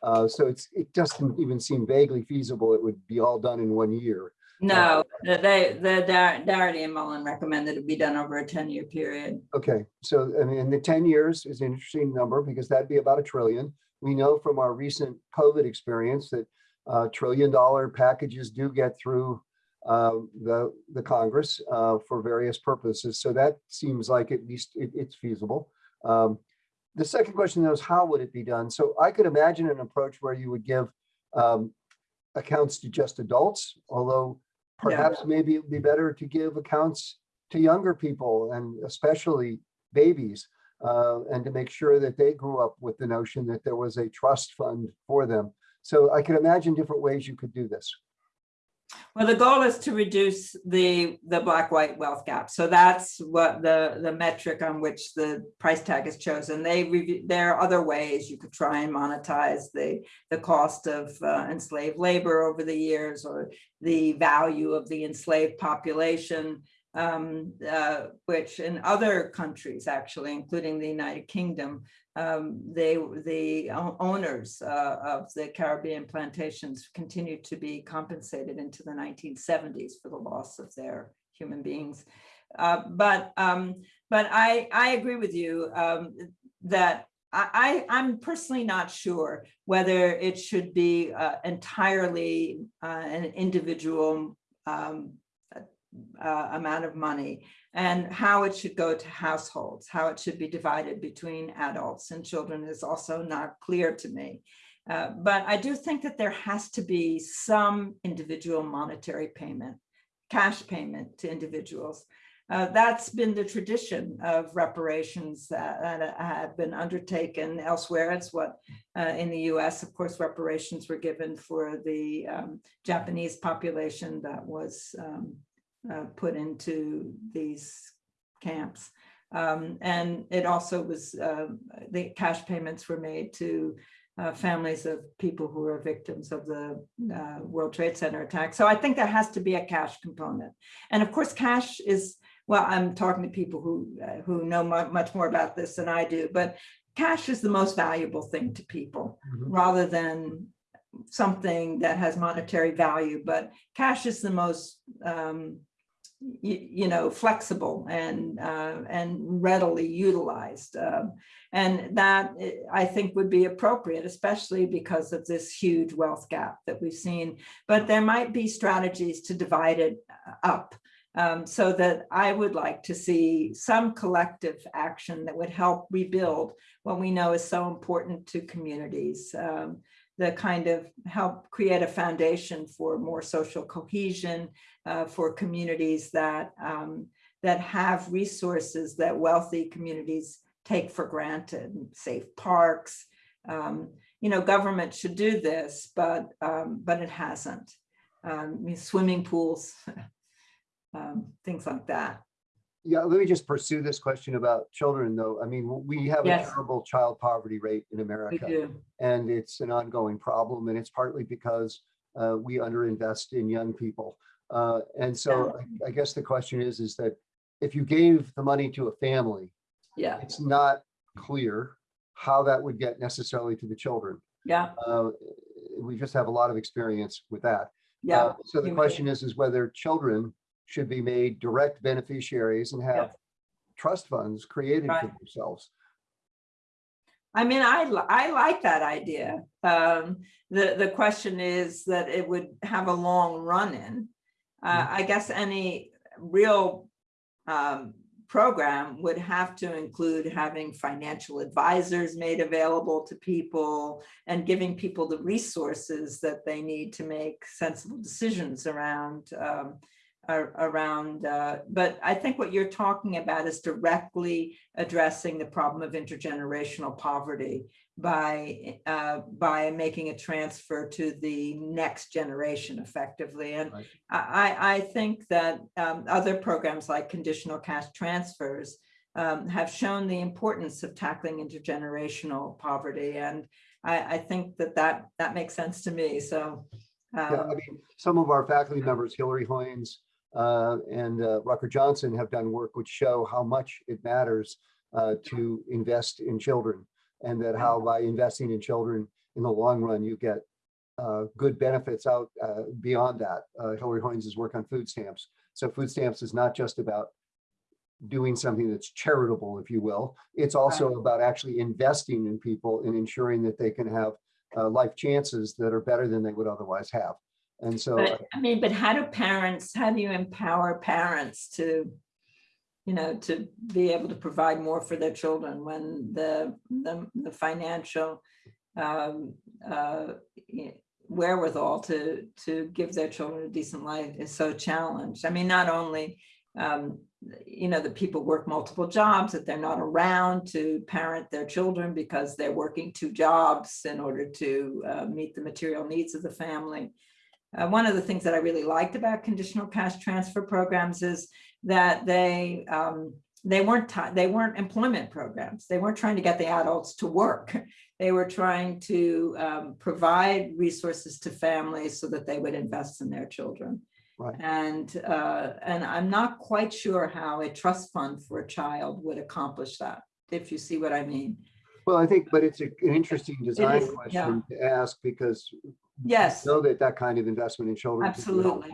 Uh, so it's it doesn't even seem vaguely feasible. It would be all done in one year. No, uh, they the Darity and Mullen recommended it be done over a 10 year period. Okay, so I mean the 10 years is an interesting number because that'd be about a trillion. We know from our recent COVID experience that uh, trillion dollar packages do get through uh, the the Congress uh, for various purposes. So that seems like at least it, it's feasible. Um, the second question though is how would it be done? So I could imagine an approach where you would give um, accounts to just adults, although perhaps yeah. maybe it would be better to give accounts to younger people and especially babies uh, and to make sure that they grew up with the notion that there was a trust fund for them. So I could imagine different ways you could do this. Well, the goal is to reduce the the black-white wealth gap. So that's what the the metric on which the price tag is chosen. They review, there are other ways you could try and monetize the the cost of uh, enslaved labor over the years or the value of the enslaved population um, uh, which in other countries, actually, including the United Kingdom, um, they, the owners uh, of the Caribbean plantations continued to be compensated into the 1970s for the loss of their human beings. Uh, but um, but I, I agree with you um, that I, I'm personally not sure whether it should be uh, entirely uh, an individual um, uh, amount of money and how it should go to households, how it should be divided between adults and children is also not clear to me. Uh, but I do think that there has to be some individual monetary payment, cash payment to individuals. uh, that's been the tradition of reparations that, that have been undertaken elsewhere. It's what uh, in the US, of course, reparations were given for the um, Japanese population that was um, uh, put into these camps. Um, and it also was, uh, the cash payments were made to uh, families of people who were victims of the uh, World Trade Center attack. So I think there has to be a cash component. And of course, cash is, well, I'm talking to people who, uh, who know much more about this than I do, but cash is the most valuable thing to people Mhm. rather than something that has monetary value, but cash is the most, um, you, know, flexible and, uh, and readily utilized. Um, and that, eh, I think, would be appropriate, especially because of this huge wealth gap that we've seen. But there might be strategies to divide it uh, up um, so that I would like to see some collective action that would help rebuild what we know is so important to communities. Um, the kind of help create a foundation for more social cohesion, uh, for communities that um, that have resources that wealthy communities take for granted, safe parks. Um, you know, government should do this, but um, but it hasn't. Um, I mean, swimming pools, um, things like that. Yeah, let me just pursue this question about children, though. I mean, we have a terrible child poverty rate in America. And it's an ongoing problem, and it's partly because uh, we underinvest in young people. Uh, And so I- I guess the question is, is that if you gave the money to a family, Yeah, it's not clear how that would get necessarily to the children. yeah, Uh, We just have a lot of experience with that. yeah. Uh, So the question is, is whether children should be made direct beneficiaries and have trust funds created for themselves. I mean, I, I like that idea. Um, the, the question is that it would have a long run in. Uh, I guess any real um, program would have to include having financial advisors made available to people and giving people the resources that they need to make sensible decisions around um, around, uh, but I think what you're talking about is directly addressing the problem of intergenerational poverty by, uh, by making a transfer to the next generation effectively. And Right. I, I, I think that um, other programs like conditional cash transfers um, have shown the importance of tackling intergenerational poverty. And I, I think that that, that makes sense to me. So, Yeah, I um, mean, some of our faculty members, Hilary Hoynes uh, and uh, Rucker Johnson have done work which show how much it matters uh, to invest in children. And that how by investing in children in the long run, you get uh, good benefits out uh, beyond that. Uh, Hilary Hoynes' work on food stamps. So food stamps is not just about doing something that's charitable, if you will. It's also about actually investing in people and ensuring that they can have uh, life chances that are better than they would otherwise have. And so, But I mean, but how do parents, how do you empower parents to, you know, to be able to provide more for their children when the, the, the financial um, uh, wherewithal to, to give their children a decent life is so challenged. I mean, not only, um, you know, that people work multiple jobs, that they're not around to parent their children because they're working two jobs in order to uh, meet the material needs of the family. Uh, one of the things that I really liked about conditional cash transfer programs is that they um, they weren't they weren't employment programs. They weren't trying to get the adults to work. They were trying to um, provide resources to families so that they would invest in their children. Right. And uh, and I'm not quite sure how a trust fund for a child would accomplish that. If you see what I mean. well, I think, but it's a- an interesting design is, yeah. question to ask because Yes. know that that kind of investment in children. Absolutely.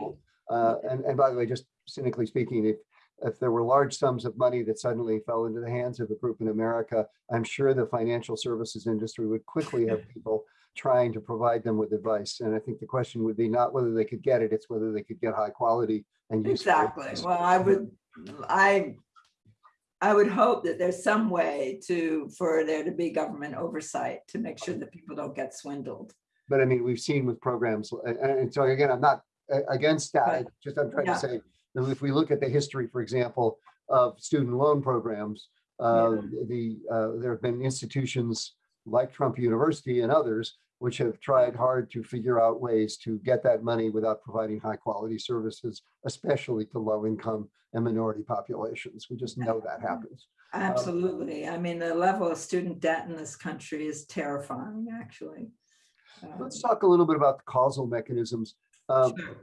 Uh, and, and by the way, just cynically speaking, if, if there were large sums of money that suddenly fell into the hands of a group in America, I'm sure the financial services industry would quickly have people trying to provide them with advice. And I think the question would be not whether they could get it, it's whether they could get high quality and useful. Exactly. Well, I would, I, I would hope that there's some way to, for there to be government oversight to make sure that people don't get swindled. But I mean, we've seen with programs, and, and so again, I'm not against that, Right. Just I'm trying Yeah. to say if we look at the history, for example, of student loan programs, uh, the, uh, there have been institutions like Trump University and others which have tried hard to figure out ways to get that money without providing high quality services, especially to low income and minority populations. We just know that happens. Absolutely. I mean, the level of student debt in this country is terrifying, actually. Let's Um, talk a little bit about the causal mechanisms. Um, sure.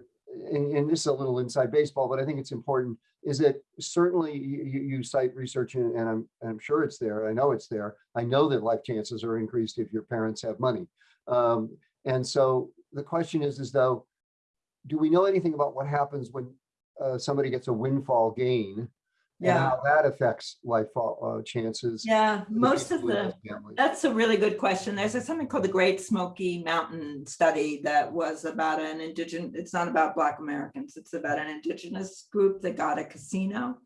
and, and this is a little inside baseball, but I think it's important, is that certainly you, you you cite research and, and I'm, I'm sure it's there. I know it's there. I know that life chances are increased if your parents have money. Um, and so the question is, is though, do we know anything about what happens when uh, somebody gets a windfall gain? Yeah, how that affects life uh, chances? yeah, most of the, families? That's a really good question. There's a- something called the Great Smoky Mountain Study that was about an indigenous, it's not about Black Americans. It's about an indigenous group that got a casino.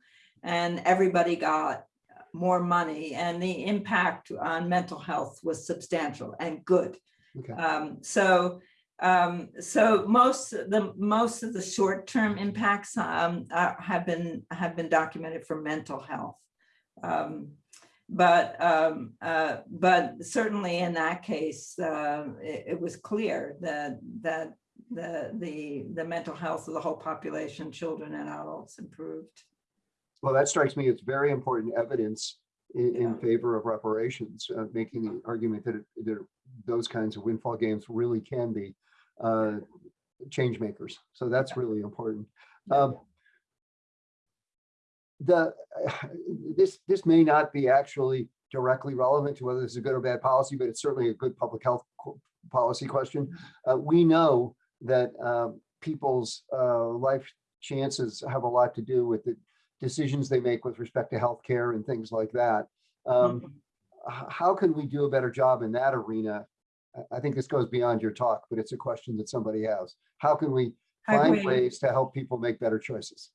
And everybody got more money and the impact on mental health was substantial and good. Okay. Um, so, um, so most, of the, most of the short-term impacts, um, uh, have been, have been documented for mental health. Um, but, um, uh, but certainly in that case, uh, it, it was clear that, that the, the, the mental health of the whole population, children and adults improved. Well, that strikes me as very important evidence in, in favor of reparations, uh, making the argument that, it- that those kinds of windfall games really can be uh, change makers. So that's really important. Um, The, this, this may not be actually directly relevant to whether this is a good or bad policy, but it's certainly a good public health policy question. Uh, We know that um, people's uh, life chances have a lot to do with the decisions they make with respect to healthcare and things like that. Um, Mhm. how can we do a better job in that arena? I- think this goes beyond your talk, but it's a question that somebody has. How can we find ways to help people make better choices?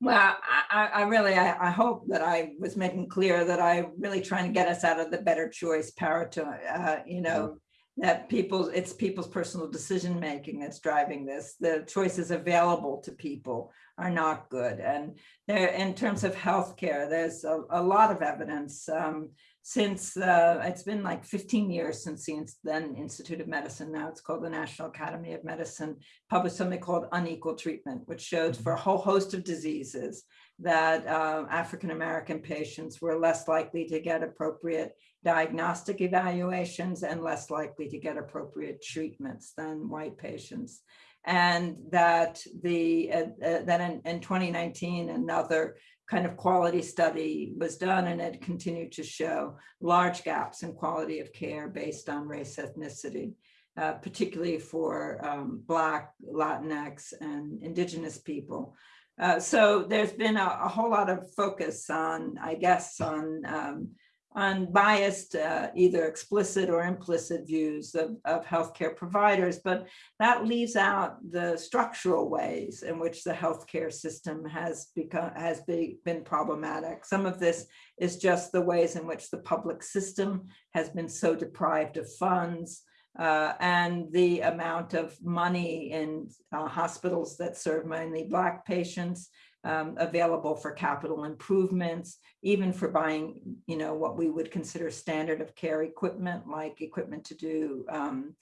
Well, I, I, really, I, I hope that I was making clear that I really trying to get us out of the better choice paradigm, uh, you know, that people, it's people's personal decision making that's driving this. The choices available to people are not good. And there, in terms of healthcare, there's a, a lot of evidence. Um, since uh, it's been like 15 years since the then Institute of Medicine, now it's called the National Academy of Medicine, published something called Unequal Treatment, which showed for a whole host of diseases that uh, African-American patients were less likely to get appropriate diagnostic evaluations and less likely to get appropriate treatments than white patients. And that the, uh, uh, that in, in 2019, another kind of quality study was done and it continued to show large gaps in quality of care based on race ethnicity, uh, particularly for um, Black, Latinx, and Indigenous people. Uh, so there's been a, a whole lot of focus on, I guess, on um, on biased, uh, either explicit or implicit views of, of healthcare providers, but that leaves out the structural ways in which the healthcare system has become has be, been problematic. Some of this is just the ways in which the public system has been so deprived of funds uh, and the amount of money in uh, hospitals that serve mainly Black patients um, available for capital improvements, even for buying, you know, what we would consider standard of care equipment, like equipment to do um,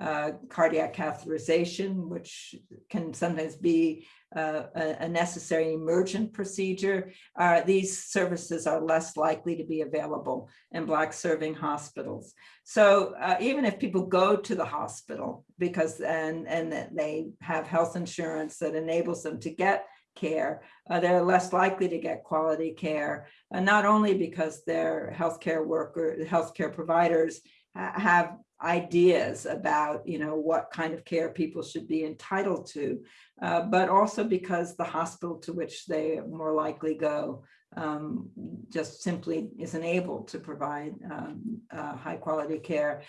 uh, cardiac catheterization, which can sometimes be uh, a, necessary emergent procedure. Uh, these services are less likely to be available in Black serving hospitals. So uh, even if people go to the hospital because and and they have health insurance that enables them to get care, uh, they're less likely to get quality care, uh, not only because their healthcare worker, healthcare providers ha- have ideas about, you know, what kind of care people should be entitled to, uh, but also because the hospital to which they more likely go um, just simply isn't able to provide um, uh, high quality care.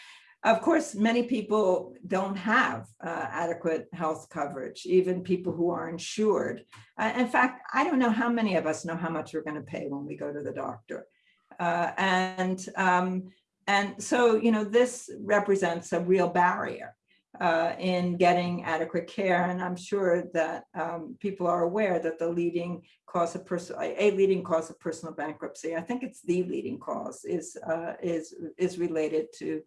Of course, many people don't have uh, adequate health coverage, even people who are insured. Uh, in fact, I don't know how many of us know how much we're going to pay when we go to the doctor. Uh, and, um, and so, you know, this represents a real barrier. uh, in getting adequate care. And I'm sure that um, people are aware that the leading cause of personal, a leading cause of personal bankruptcy, I think it's the leading cause, is uh, is is related to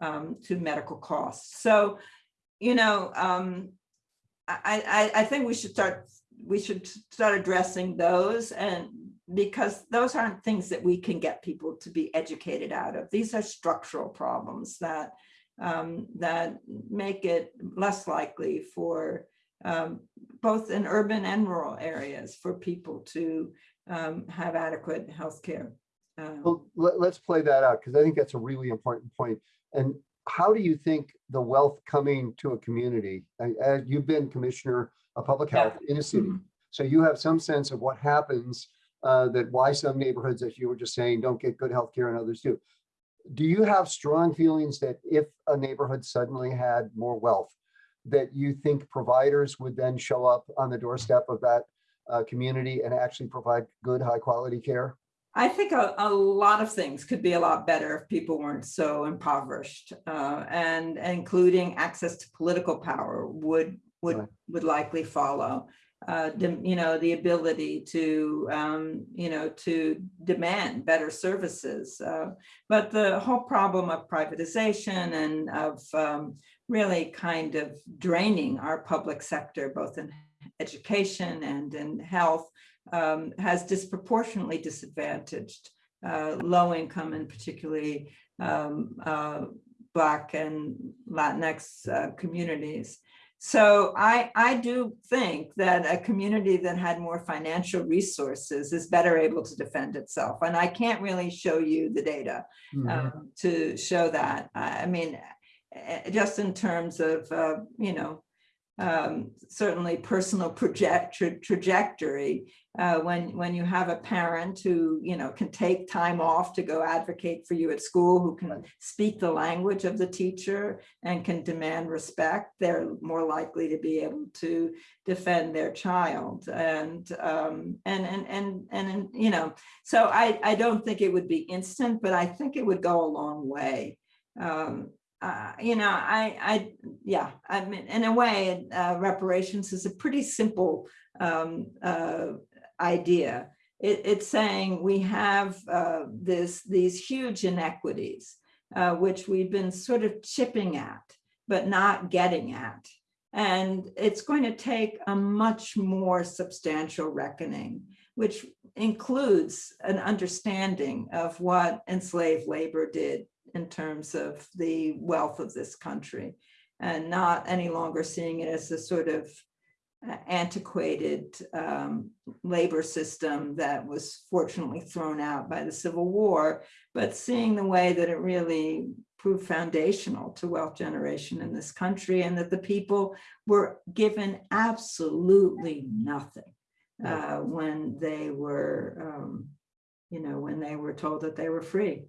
um, to medical costs. So, you know, um, I, I I think we should start we should start addressing those and because those aren't things that we can get people to be educated out of. These are structural problems that um, that make it less likely for um, both in urban and rural areas for people to um, have adequate health care. Um, Well, let, let's play that out because I think that's a really important point. And how do you think the wealth coming to a community, and you've been commissioner of public Yeah. health in a city, Mhm. so you have some sense of what happens, uh, that why some neighborhoods, as you were just saying, don't get good health care and others do. Do you have strong feelings that if a neighborhood suddenly had more wealth, that you think providers would then show up on the doorstep of that uh, community and actually provide good, high quality care? I think a, a lot of things could be a lot better if people weren't so impoverished, uh, and including access to political power would would Right. would likely follow. Uh, you know, the ability to um, you know to demand better services, uh, but the whole problem of privatization and of um, really kind of draining our public sector, both in education and in health, um, has disproportionately disadvantaged uh, low income and particularly um, uh, Black and Latinx uh, communities. So I, I do think that a community that had more financial resources is better able to defend itself. And I can't really show you the data um, to show that. I I mean, eh, just in terms of, uh, you know, um, certainly personal project tra- trajectory. Uh, when when you have a parent who you know can take time off to go advocate for you at school, who can speak the language of the teacher and can demand respect, they're more likely to be able to defend their child. And um, and and and and and you know, so I I don't think it would be instant, but I think it would go a long way. Um, uh, you know, I, I, yeah, I mean, in a way, uh, reparations is a pretty simple um, uh, idea. It, it's saying we have uh, this, these huge inequities, uh, which we've been sort of chipping at, but not getting at. And it's going to take a much more substantial reckoning, which includes an understanding of what enslaved labor did in terms of the wealth of this country and not any longer seeing it as a sort of uh, antiquated um, labor system that was fortunately thrown out by the Civil War, but seeing the way that it really proved foundational to wealth generation in this country and that the people were given absolutely nothing uh, when they were, um, you know, when they were told that they were free.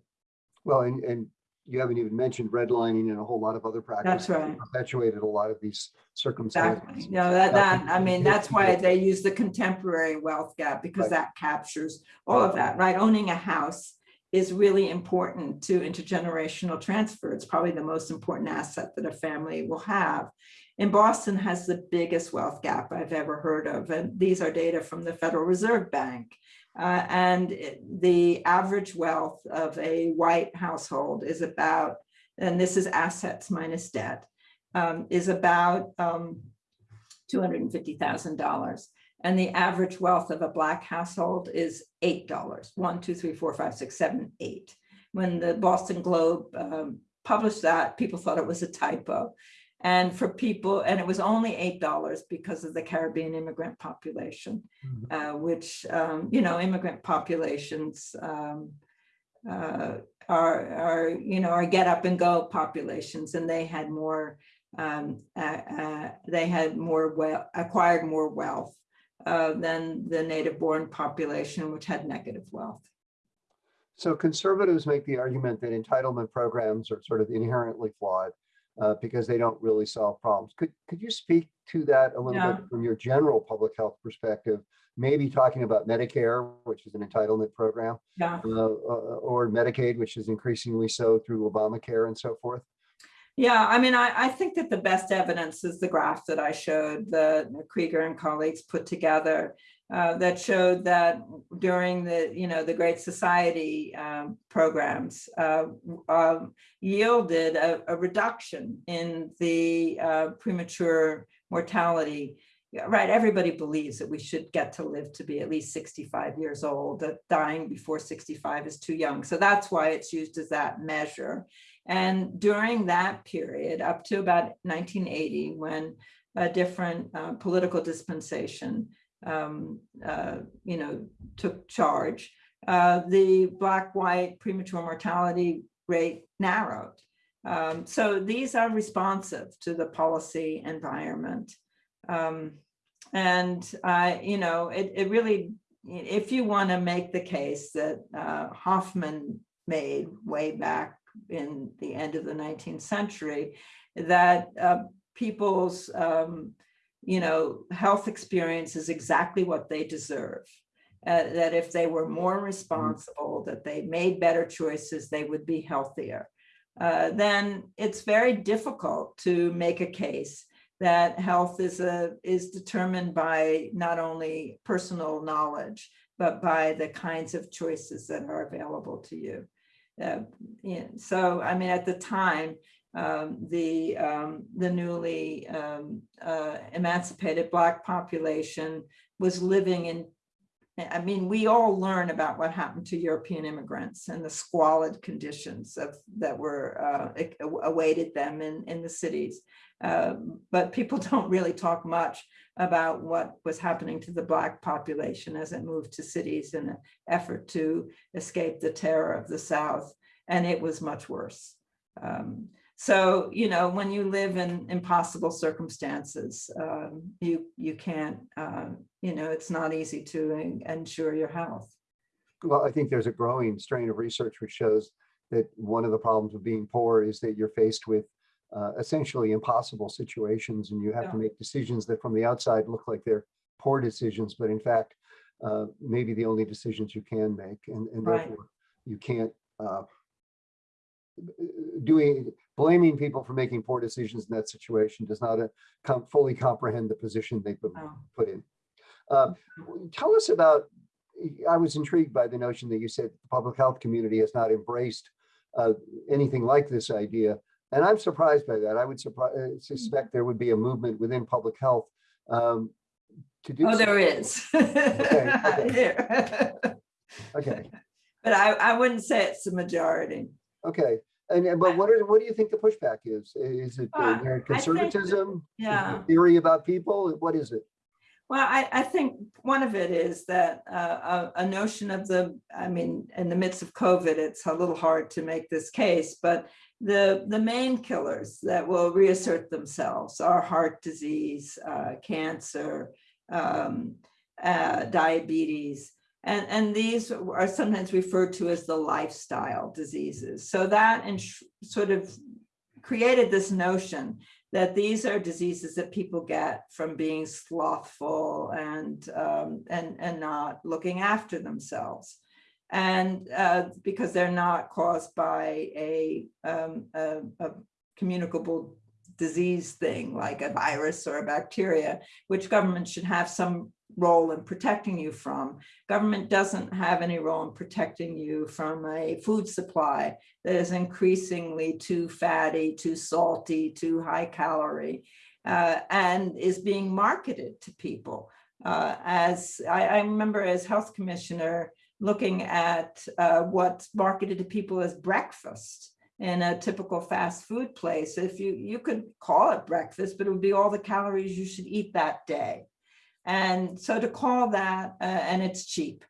Well, and, and you haven't even mentioned redlining and a whole lot of other practices. that right. Perpetuated a lot of these circumstances. Exactly. You know, that, that, I mean, that's why they use the contemporary wealth gap because Right. that captures all of that, right? Owning a house is really important to intergenerational transfer. It's probably the most important asset that a family will have. And Boston has the biggest wealth gap I've ever heard of. And these are data from the Federal Reserve Bank. Uh, and the average wealth of a white household is about, and this is assets minus debt, um, is about um, $250,000. And the average wealth of a black household is $8. One, two, three, four, five, six, seven, eight. When the Boston Globe um, published that, people thought it was a typo. And for people, and it was only $8 because of the Caribbean immigrant population, Mhm. uh, which, um, you know, immigrant populations um, uh, are, are, you know, are get up and go populations, and they had more, um, uh, uh, they had more well, acquired more wealth uh, than the native born population, which had negative wealth. So conservatives make the argument that entitlement programs are sort of inherently flawed uh, because they don't really solve problems. Could, could you speak to that a little Yeah. bit from your general public health perspective? Maybe talking about Medicare, which is an entitlement program, Yeah. uh, uh, or Medicaid, which is increasingly so through Obamacare and so forth. Yeah, I mean, I, I think that the best evidence is the graph that I showed, the Krieger and colleagues put together uh, that showed that during the, you know, the Great Society um, programs uh, um, yielded a, a reduction in the uh, premature mortality. Right, everybody believes that we should get to live to be at least 65 years old, that dying before 65 is too young. So that's why it's used as that measure. And during that period, up to about 1980, when a different uh, political dispensation um, uh, you know, took charge, uh, the black-white premature mortality rate narrowed. Um, so these are responsive to the policy environment. Um, and, uh, you know, it, it really, if you want to make the case that uh, Hoffman made way back in the end of the 19th century, that uh, people's um, you know, health experience is exactly what they deserve. Uh, that if they were more responsible, that they made better choices, they would be healthier. Uh, then it's very difficult to make a case that health is a is determined by not only personal knowledge, but by the kinds of choices that are available to you. Uh, so, I mean, at the time, um, the um, the newly um, uh, emancipated black population was living in I mean, we all learn about what happened to European immigrants and the squalid conditions of that were uh, awaited them in, in the cities. Uh, but people don't really talk much about what was happening to the Black population as it moved to cities in an effort to escape the terror of the South. And it was much worse. Um, so, you know, when you live in impossible circumstances, um, you you can't, uh, you know, it's not easy to ensure your health. Well, I think there's a growing strain of research which shows that one of the problems of being poor is that you're faced with uh, essentially impossible situations and you have Yeah. to make decisions that from the outside look like they're poor decisions, but in fact, uh, maybe the only decisions you can make and, and Right. therefore you can't uh, doing blaming people for making poor decisions in that situation does not uh, com- fully comprehend the position they've been Oh. put in. Uh, tell us about. I was intrigued by the notion that you said the public health community has not embraced uh, anything like this idea, and I'm surprised by that. I would suspect there would be a movement within public health um, to do. Oh, so. there is. okay. Here. Okay, But I, I wouldn't say it's the majority. okay. And, but what are, what do you think the pushback is? Is it uh, think- conservatism? Is it Yeah. Theory about people? What is it? Well, I, I think one of it is that uh, a, a notion of the, I mean, in the midst of COVID, it's a little hard to make this case, but the, the main killers that will reassert themselves are heart disease, uh, cancer, um, uh, diabetes. And, and these are sometimes referred to as the lifestyle diseases. So that ins- sort of created this notion that these are diseases that people get from being slothful and um, and and not looking after themselves, and uh, because they're not caused by a, um, a, a communicable disease thing like a virus or a bacteria, which government should have some role in protecting you from. Government doesn't have any role in protecting you from a food supply that is increasingly too fatty, too salty, too high calorie, uh, and is being marketed to people. Uh, as I, I remember as health commissioner looking at uh, what's marketed to people as breakfast in a typical fast food place. If you, you could call it breakfast, but it would be all the calories you should eat that day. And so to call that, uh, and it's cheap,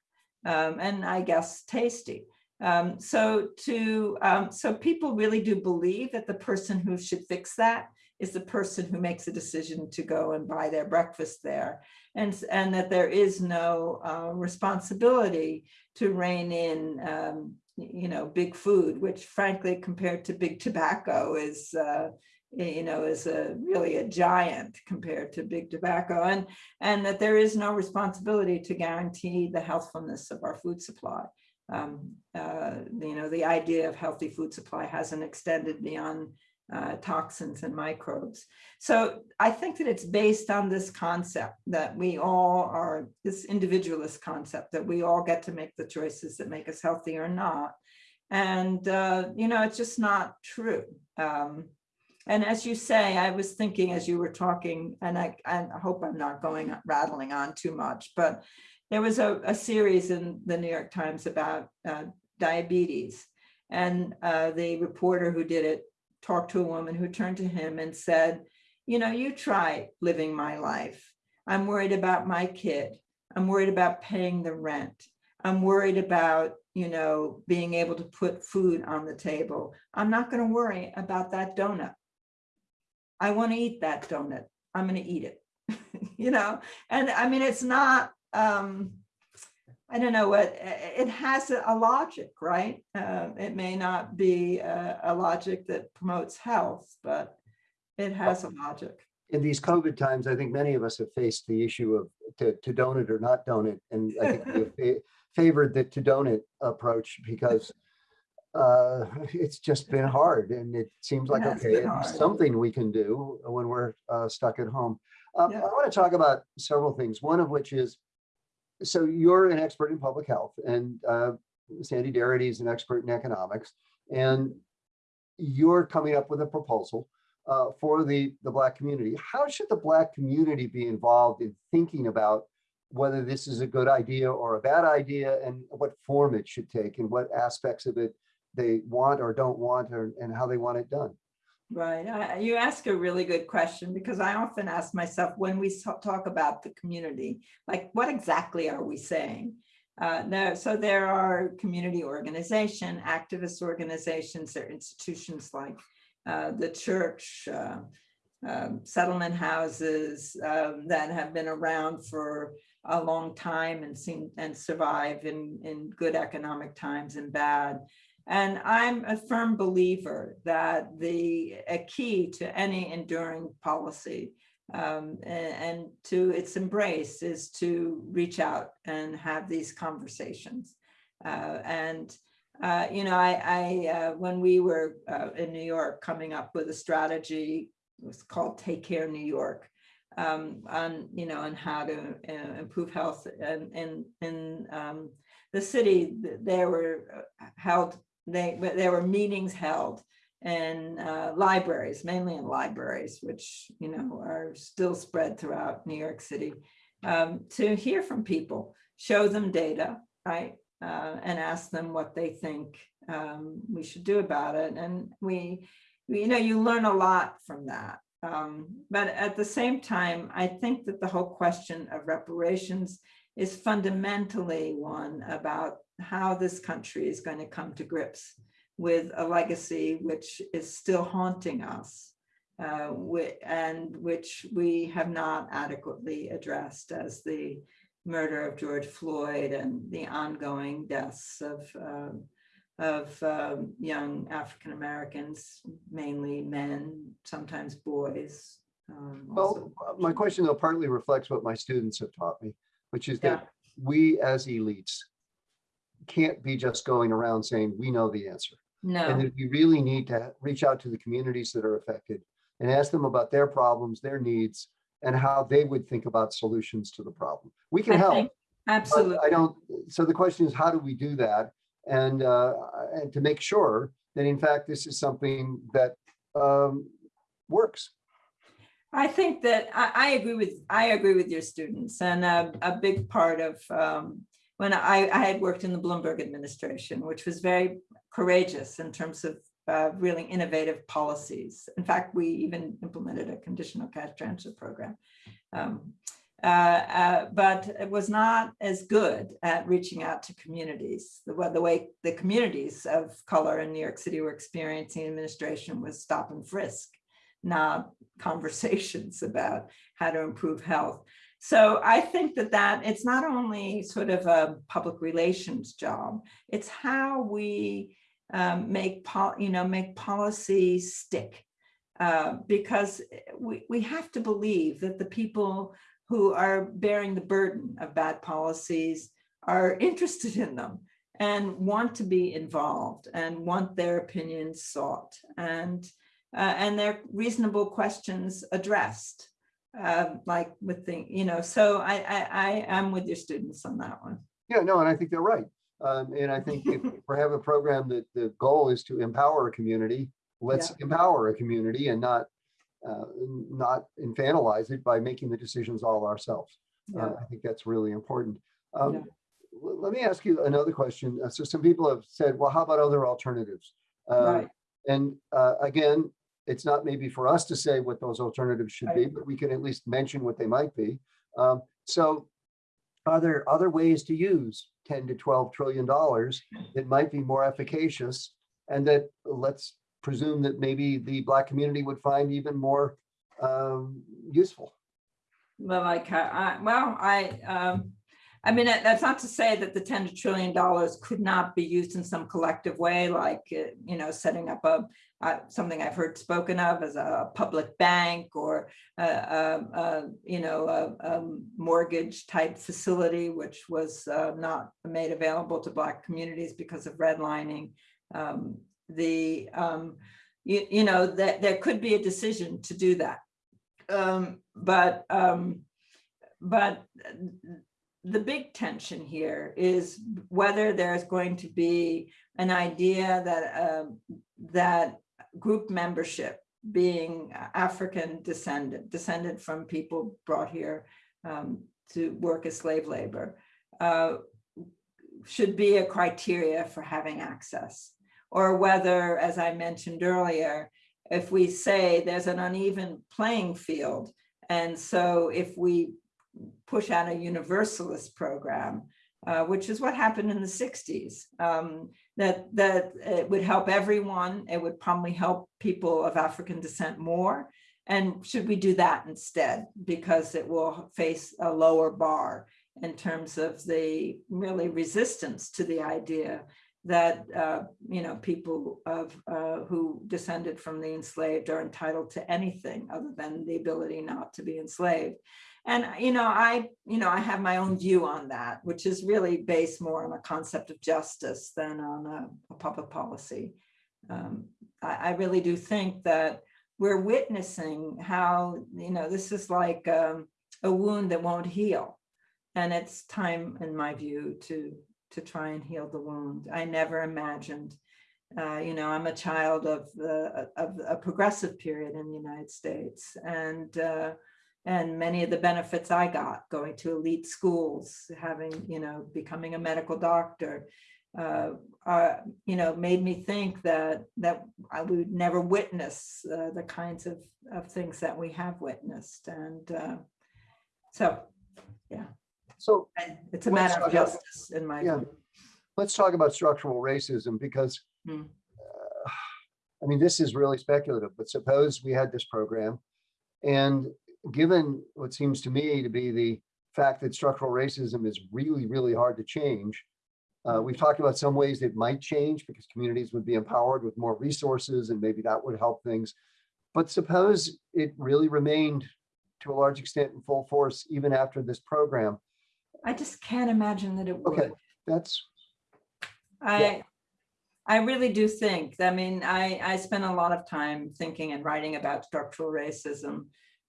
um, and I guess tasty. Um, so to um, so people really do believe that the person who should fix that is the person who makes a decision to go and buy their breakfast there, and and that there is no uh, responsibility to rein in um, you know big food, which frankly compared to big tobacco is. Uh, you know, is a really a giant compared to big tobacco, and and that there is no responsibility to guarantee the healthfulness of our food supply um, uh, you know, the idea of healthy food supply hasn't extended beyond uh, toxins and microbes. So I think that it's based on this concept that we all are, this individualist concept that we all get to make the choices that make us healthy or not. And, uh, you know, it's just not true. Um, and as you say, I was thinking as you were talking, and I, I hope I'm not going rattling on too much, but there was a, a series in the New York Times about uh, diabetes. And uh, the reporter who did it talked to a woman who turned to him and said, you know, you try living my life. I'm worried about my kid. I'm worried about paying the rent. I'm worried about, you know, being able to put food on the table. I'm not going to worry about that donut. I want to eat that donut. I'm going to eat it, you know, and I mean, it's not, um, I don't know what, it has a logic, right? Uh, it may not be a, a logic that promotes health, but it has a logic. In these COVID times, I think many of us have faced the issue of to, to donut or not donut. And I think we favored the to donut approach because uh, it's just been hard and it seems like, okay, been it's hard. something we can do when we're uh, stuck at home. Um, I want to talk about several things, one of which is, so you're an expert in public health and uh, Sandy Darity is an expert in economics. And you're coming up with a proposal uh, for the, the Black community. How should the Black community be involved in thinking about whether this is a good idea or a bad idea and what form it should take and what aspects of it they want or don't want or, and how they want it done? Right. I- You ask a really good question because I often ask myself when we talk about the community, like what exactly are we saying? Uh, there, so there are community organization, activist organizations, there are institutions like uh, the church, uh, um, settlement houses um, that have been around for a long time and seem and survive in, in good economic times and bad. And I'm a firm believer that the a key to any enduring policy um, a- and, to its embrace is to reach out and have these conversations. Uh, and uh, you know, I, I uh, when we were uh, in New York coming up with a strategy, it was called Take Care New York, um, on you know, on how to uh, improve health and in in um, the city. th- There were uh, held they, there were meetings held in uh, libraries, mainly in libraries, which, you know, are still spread throughout New York City, um, to hear from people, show them data, right? Uh, and ask them what they think um, we should do about it. And we, we- you know, you learn a lot from that. Um, but at the same time, I think that the whole question of reparations is fundamentally one about how this country is going to come to grips with a legacy which is still haunting us uh, and which we have not adequately addressed as the murder of George Floyd and the ongoing deaths of um, of um, young African Americans, mainly men, sometimes boys. um, Well, my question though partly reflects what my students have taught me, which is Yeah. that we as elites can't be just going around saying, we know the answer. And No, that we really need to reach out to the communities that are affected and ask them about their problems, their needs, and how they would think about solutions to the problem. We can I help, think, absolutely. I don't, so the question is, how do we do that? And, uh, and to make sure that in fact, this is something that, um, works. I think that I, I agree with, I agree with your students and a, a big part of, um, when I, I had worked in the Bloomberg administration, which was very courageous in terms of uh, really innovative policies. In fact, we even implemented a conditional cash transfer program. Um, uh, uh, but it was not as good at reaching out to communities. The, the way the communities of color in New York City were experiencing administration was stop and frisk, not conversations about how to improve health. So I think that that it's not only sort of a public relations job, it's how we um, make you know, make policy stick. Uh, because we, we have to believe that the people who are bearing the burden of bad policies are interested in them and want to be involved and want their opinions sought. And uh, and they're reasonable questions addressed. Uh, like with the, you know, so I, I, I am with your students on that one. Yeah, no, and I think they're right. Um, and I think if we have a program that the goal is to empower a community, let's empower a community and not, uh, not infantilize it by making the decisions all ourselves. Uh, I think that's really important. Um, Yeah. Let me ask you another question. Uh, So some people have said, well, how about other alternatives? Uh, Right, And uh, again, it's not maybe for us to say what those alternatives should be, but we can at least mention what they might be. Um, So are there other ways to use 10 to 12 trillion dollars that might be more efficacious? And that, let's presume that maybe the Black community would find even more um, useful. well, like, I, I- well, I, um, I mean, that's not to say that the ten trillion dollars could not be used in some collective way, like, uh, you know, setting up a, uh, something I've heard spoken of as a public bank or, uh, uh, uh, you know, a, a mortgage type facility, which was uh, not made available to Black communities because of redlining. Um, The, um, you, you know, that there could be a decision to do that. Um, But, um, but the big tension here is whether there's going to be an idea that, um, that group membership being African descendant, descended from people brought here um, to work as slave labor, uh, should be a criteria for having access. Or whether, as I mentioned earlier, if we say there's an uneven playing field, and so if we push out a universalist program, uh, which is what happened in the 60s, um, that, that it would help everyone. It would probably help people of African descent more. And should we do that instead? Because it will face a lower bar in terms of the really resistance to the idea that, uh, you know, people of, uh, who descended from the enslaved are entitled to anything other than the ability not to be enslaved. And, you know, I, you know, I have my own view on that, which is really based more on a concept of justice than on a, a public policy. Um, I, I really do think that we're witnessing how, you know, this is like um, a wound that won't heal. And it's time, in my view, to, to try and heal the wound. I never imagined, uh, you know, I'm a child of the, of a progressive period in the United States. And, uh, and many of the benefits I got going to elite schools, having, you know, becoming a medical doctor, uh, uh, you know, made me think that that I would never witness uh, the kinds of, of things that we have witnessed. And uh, so yeah. So I- it's a matter of talk about- justice in my Yeah. view. let's talk about structural racism because Hmm. uh, I mean, this is really speculative, but suppose we had this program and given what seems to me to be the fact that structural racism is really, really hard to change. Uh, we've talked about some ways it might change because communities would be empowered with more resources and maybe that would help things. But suppose it really remained to a large extent in full force even after this program. I just can't imagine that it would. Okay, that's, I, I really do think, I mean, I, I spent a lot of time thinking and writing about structural racism.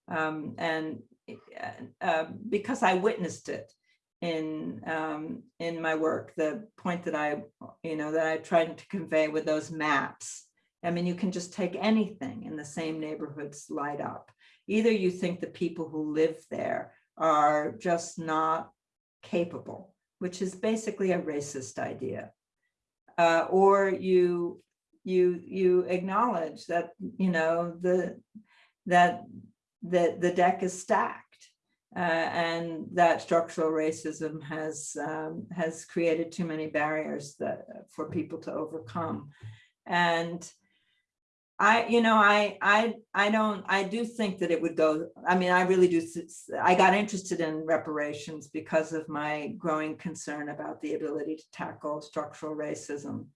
Um, and, uh, uh, because I witnessed it in, um, in my work, the point that I, you know, that I tried to convey with those maps. I mean, you can just take anything in the same neighborhoods light up. Either you think the people who live there are just not capable, which is basically a racist idea uh, or you you you acknowledge that you know the that the the deck is stacked uh, and that structural racism has um, has created too many barriers that for people to overcome and I, you know, I, I, I don't, I do think that it would go, I mean, I really do, I got interested in reparations because of my growing concern about the ability to tackle structural racism.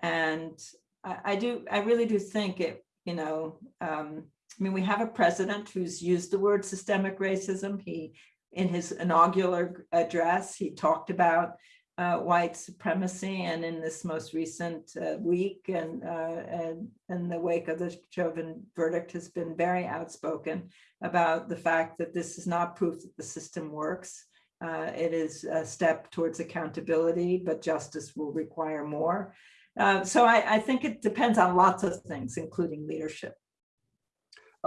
And I, I do, I really do think it, you know, um, I mean, we have a president who's used the word systemic racism. He, in his inaugural address, he talked about uh, white supremacy. And in this most recent uh, week and, uh, and in the wake of the Chauvin verdict has been very outspoken about the fact that this is not proof that the system works. Uh, it is a step towards accountability, but justice will require more. Uh, so I, I think it depends on lots of things, including leadership.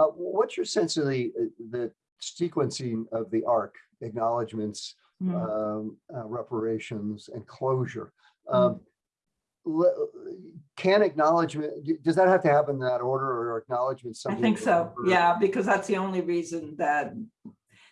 Uh, what's your sense of the, the sequencing of the arc, acknowledgements, Mm. um, uh, reparations and closure? Mm. Um, le- Can acknowledgement, does that have to happen in that order or acknowledgement? I think so, we're- yeah, because that's the only reason that,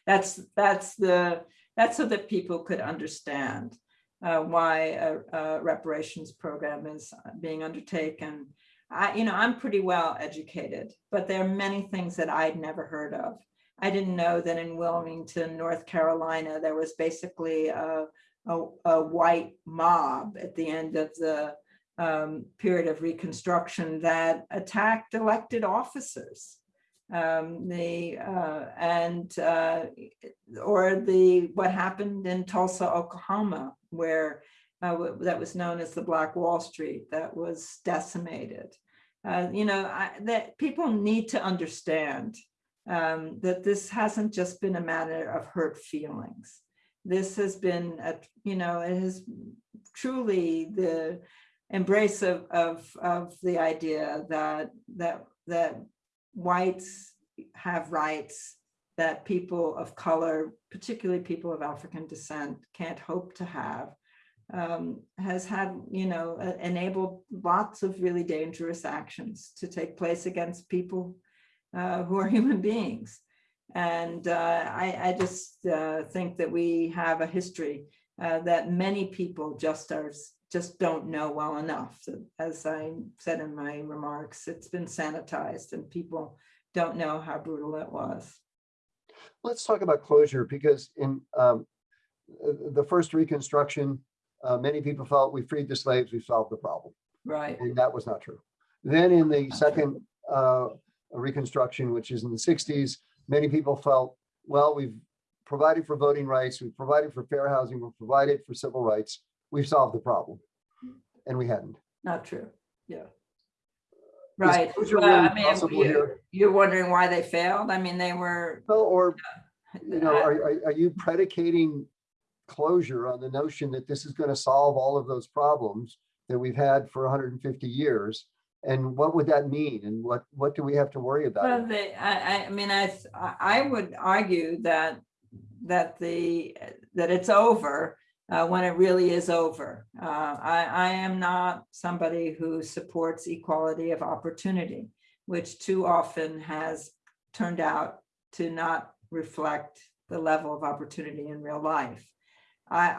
that's, that's the, that's so that people could understand uh, why a, a reparations program is being undertaken. I, you know, I'm pretty well educated, but there are many things that I'd never heard of. I didn't know that in Wilmington, North Carolina, there was basically a, a, a white mob at the end of the um, period of Reconstruction that attacked elected officers. Um, the uh, and uh, or the what happened in Tulsa, Oklahoma, where uh, that was known as the Black Wall Street, that was decimated. Uh, you know I, that people need to understand um, that this hasn't just been a matter of hurt feelings. This has been, a, you know, it has truly the embrace of, of, of the idea that, that, that whites have rights that people of color, particularly people of African descent, can't hope to have, um, has had, you know, enabled lots of really dangerous actions to take place against people uh, who are human beings. And uh, I, I just uh, think that we have a history uh, that many people just are just don't know well enough. As I said in my remarks, it's been sanitized and people don't know how brutal it was. Let's talk about closure because in um, the first Reconstruction, uh, many people felt we freed the slaves, we solved the problem. Right. And that was not true. Then in the Not second uh, Reconstruction, which is in the 60s, many people felt, well, we've provided for voting rights, we've provided for fair housing, we've provided for civil rights, we've solved the problem. And we hadn't. Not true. Yeah. Right. Well, really I mean, you, you're wondering why they failed? I mean, they were. Well, or, you know, are, are- are you predicating closure on the notion that this is going to solve all of those problems that we've had for 150 years? And what would that mean? And what, what do we have to worry Well, about? they, I, I, I mean, I, I I would argue that, that the, that it's over uh, when it really is over. Uh, I, I am not somebody who supports equality of opportunity, which too often has turned out to not reflect the level of opportunity in real life. I,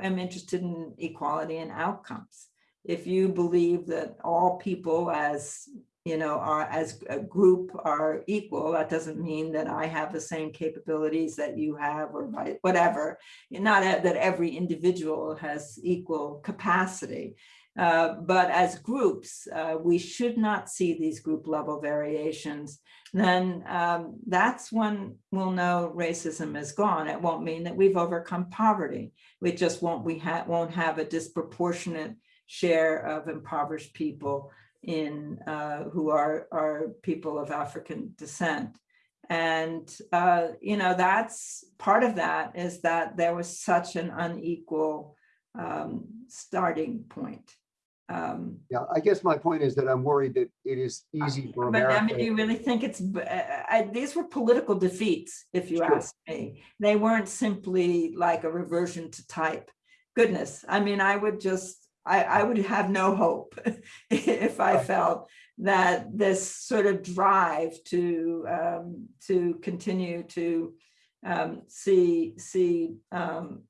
I am interested in equality in outcomes. If you believe that all people as you know, are as a group are equal, that doesn't mean that I have the same capabilities that you have or whatever. Not that every individual has equal capacity. Uh, but as groups, uh, we should not see these group level variations. Then um, that's when we'll know racism is gone. It won't mean that we've overcome poverty. We just won't we ha- won't have a disproportionate share of impoverished people in uh, who are are people of African descent. And uh, you know that's part of that is that there was such an unequal um, starting point. Um, Yeah, I guess my point is that I'm worried that it is easy for but I mean, do you really think it's, I- I- these were political defeats, if you Sure. ask me. They weren't simply like a reversion to type. Goodness, I mean, I would just, I, I would have no hope if I felt that this sort of drive to, um, to continue to um, see, see um,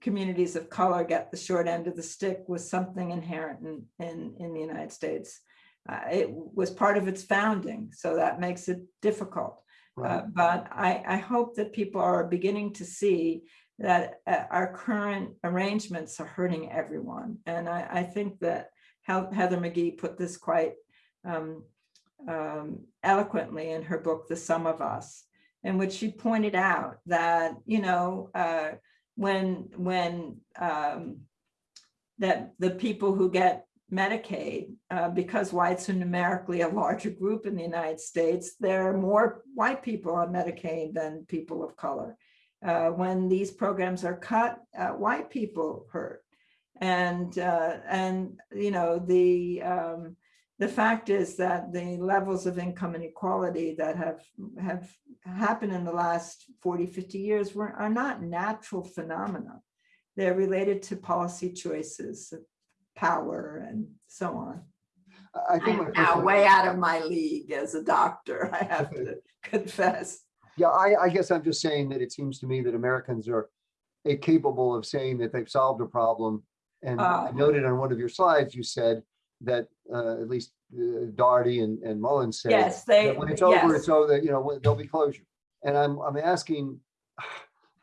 communities of color get the short end of the stick was something inherent in, in, in the United States. Uh, it was part of its founding, so that makes it difficult. Right. Uh, but I, I hope that people are beginning to see that uh, our current arrangements are hurting everyone. And I, I think that Heather McGhee put this quite um, um, eloquently in her book, The Sum of Us, in which she pointed out that, you know, uh, when, when um, that the people who get Medicaid, uh, because whites are numerically a larger group in the United States, there are more white people on Medicaid than people of color. Uh, when these programs are cut, uh, white people hurt. And, uh, and, you know, the, um, the fact is that the levels of income inequality that have, have happened in the last 40, 50 years were, are not natural phenomena. They're related to policy choices, power and so on. I- I think. my I'm now way out of my league as a doctor, I have to confess. Yeah, I, I guess I'm just saying that it seems to me that Americans are eh, capable of saying that they've solved a problem. And uh. I Oh. noted on one of your slides, you said that uh, at least uh, Darity and, and Mullins said. Yes, they, that When it's over, yes. it's over, you know, there'll be closure. And I'm, I'm asking.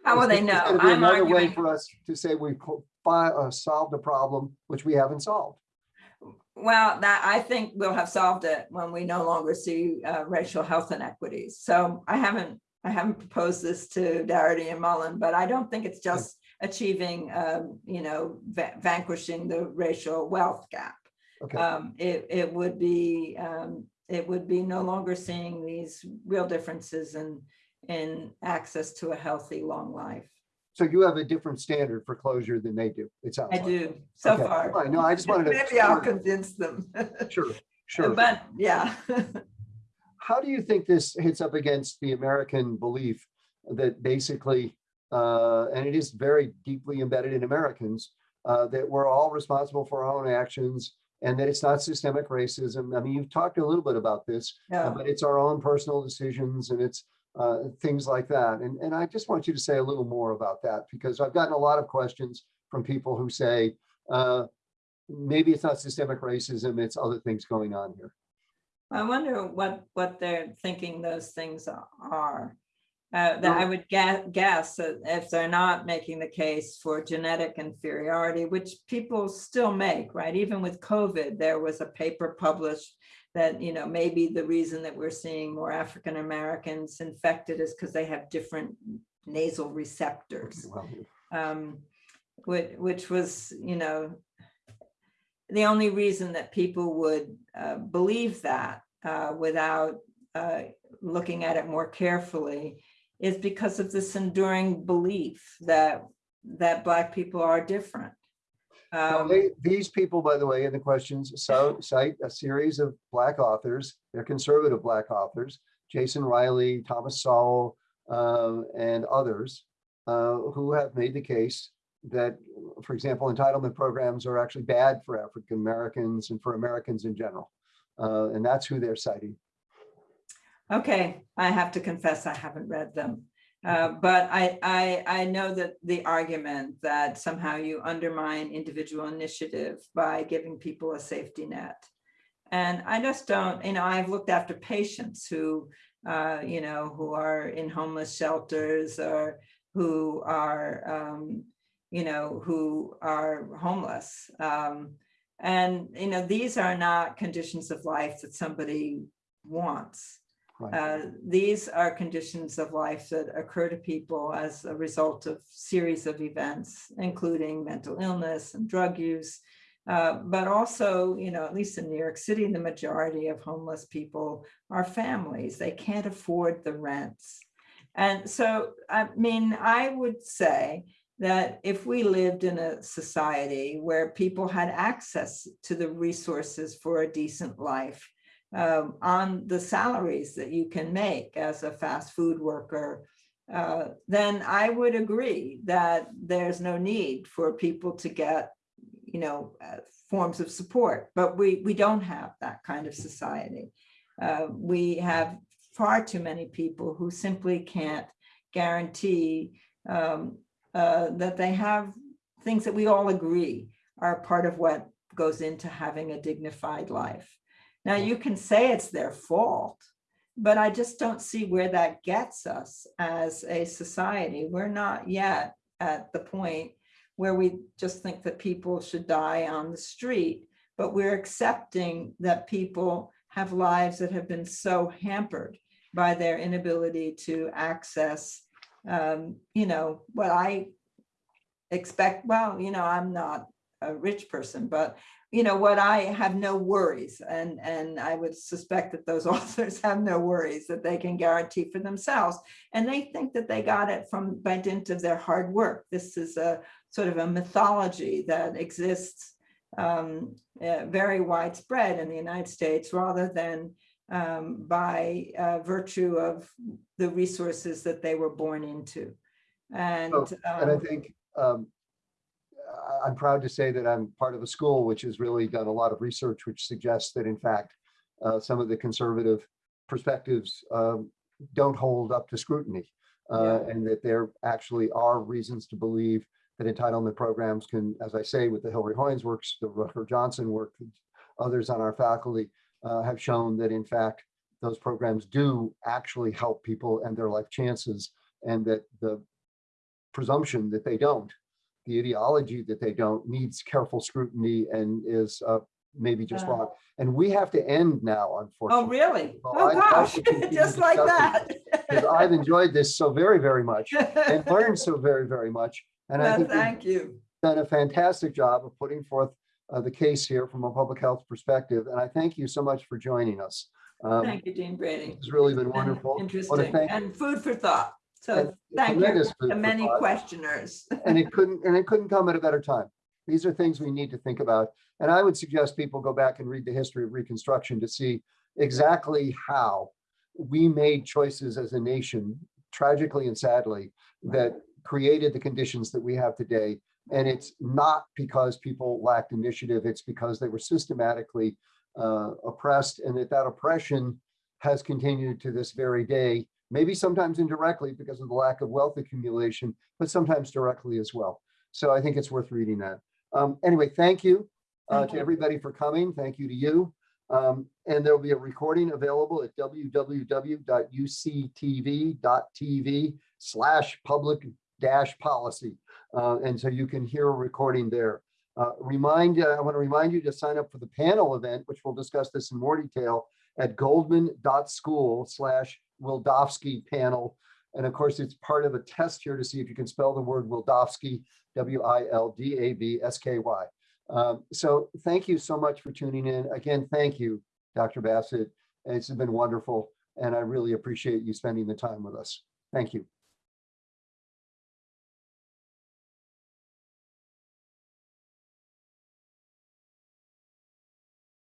How will they know? I'm Another way for us to say we've uh, solved a problem, which we haven't solved. Well, that, I think we'll have solved it when we no longer see uh, racial health inequities. So I haven't, I haven't proposed this to Darity and Mullen, but I don't think it's just achieving, um, you know, va- vanquishing the racial wealth gap. Okay, Um, it, it would be, um, it would be no longer seeing these real differences in, in access to a healthy, long life. so you have a different standard for closure than they do, it sounds I like. do, so Okay, far. fine. No, I just wanted to. Maybe I'll convince them. Sure, sure. But, yeah. How do you think this hits up against the American belief that basically, uh, and it is very deeply embedded in Americans, uh, that we're all responsible for our own actions and that it's not systemic racism? I mean, you've talked a little bit about this, uh, but it's our own personal decisions and it's uh, things like that. And, and I just want you to say a little more about that because I've gotten a lot of questions from people who say, uh, maybe it's not systemic racism, it's other things going on here. I wonder what, what they're thinking those things are. Uh, that I would guess if they're not making the case for genetic inferiority, which people still make, right? Even with COVID, there was a paper published that, you know, maybe the reason that we're seeing more African Americans infected is because they have different nasal receptors um, which, which was, you know, the only reason that people would uh, believe that uh, without uh, looking at it more carefully is because of this enduring belief that that Black people are different. Um, they- These people, by the way, in the questions, so cite a series of black authors, they're conservative black authors, Jason Riley, Thomas Sowell, uh, and others, uh, who have made the case that, for example, entitlement programs are actually bad for African Americans and for Americans in general. Uh, And that's who they're citing. Okay, I have to confess, I haven't read them. Uh, But I, I, I know that the argument that somehow you undermine individual initiative by giving people a safety net. And I just don't, you know, I've looked after patients who, uh, you know, who are in homeless shelters or who are, um, you know, who are homeless. Um, And, you know, these are not conditions of life that somebody wants. Right. Uh, These are conditions of life that occur to people as a result of series of events, including mental illness and drug use. Uh, But also, you know, at least in New York City, the majority of homeless people are families. They can't afford the rents. And so, I mean, I would say that if we lived in a society where people had access to the resources for a decent life, um, on the salaries that you can make as a fast food worker, uh, then I would agree that there's no need for people to get, you know, uh, forms of support. But we we don't have that kind of society. Uh, we have far too many people who simply can't guarantee um, uh, that they have things that we all agree are part of what goes into having a dignified life. Now, you can say it's their fault, but I just don't see where that gets us as a society. We're not yet at the point where we just think that people should die on the street, but we're accepting that people have lives that have been so hampered by their inability to access, um, you know, what I expect, well, you know, I'm not a rich person, but you know what, I have no worries and, and I would suspect that those authors have no worries that they can guarantee for themselves. And they think that they got it from by dint of their hard work. This is a sort of a mythology that exists um, uh, very widespread in the United States rather than um, by uh, virtue of the resources that they were born into. And, Oh, And I um, think um, I'm proud to say that I'm part of a school which has really done a lot of research which suggests that in fact, uh, some of the conservative perspectives um, don't hold up to scrutiny. uh, And that there actually are reasons to believe that entitlement programs can, as I say, with the Hilary Hoynes works, the Rucker Johnson work, others on our faculty uh, have shown that in fact, those programs do actually help people and their life chances and that the presumption that they don't, the ideology that they don't needs careful scrutiny and is uh, maybe just Yeah. wrong. And we have to end now, unfortunately. oh, really? Oh, I'd gosh, just like that. I've enjoyed this so very, very much and learned so very, very much. And I think Thank you. done a fantastic job of putting forth uh, the case here from a public health perspective. And I thank you so much for joining us. Um, Thank you, Dean Brady. It's really been wonderful. Interesting and food for thought. So thank you to many questioners. And it couldn't, and it couldn't come at a better time. These are things we need to think about. And I would suggest people go back and read the history of Reconstruction to see exactly how we made choices as a nation, tragically and sadly, that created the conditions that we have today. And it's not because people lacked initiative, it's because they were systematically uh, oppressed and that that oppression has continued to this very day, maybe sometimes indirectly because of the lack of wealth accumulation, but sometimes directly as well. So I think it's worth reading that. Um, anyway, thank you uh, Thank to you. everybody for coming. Thank you to you. Um, and there will be a recording available at www.uctv.tv slash public dash policy. Uh, and so you can hear a recording there. Uh, remind, uh, I want to remind you to sign up for the panel event, which we'll discuss this in more detail at goldman.school slash Wildavsky panel. And of course, it's part of a test here to see if you can spell the word Wildavsky, W-I-L-D-A-V-S-K-Y. Um, so thank you so much for tuning in. Again, thank you, Dr. Bassett. It's been wonderful, and I really appreciate you spending the time with us. Thank you.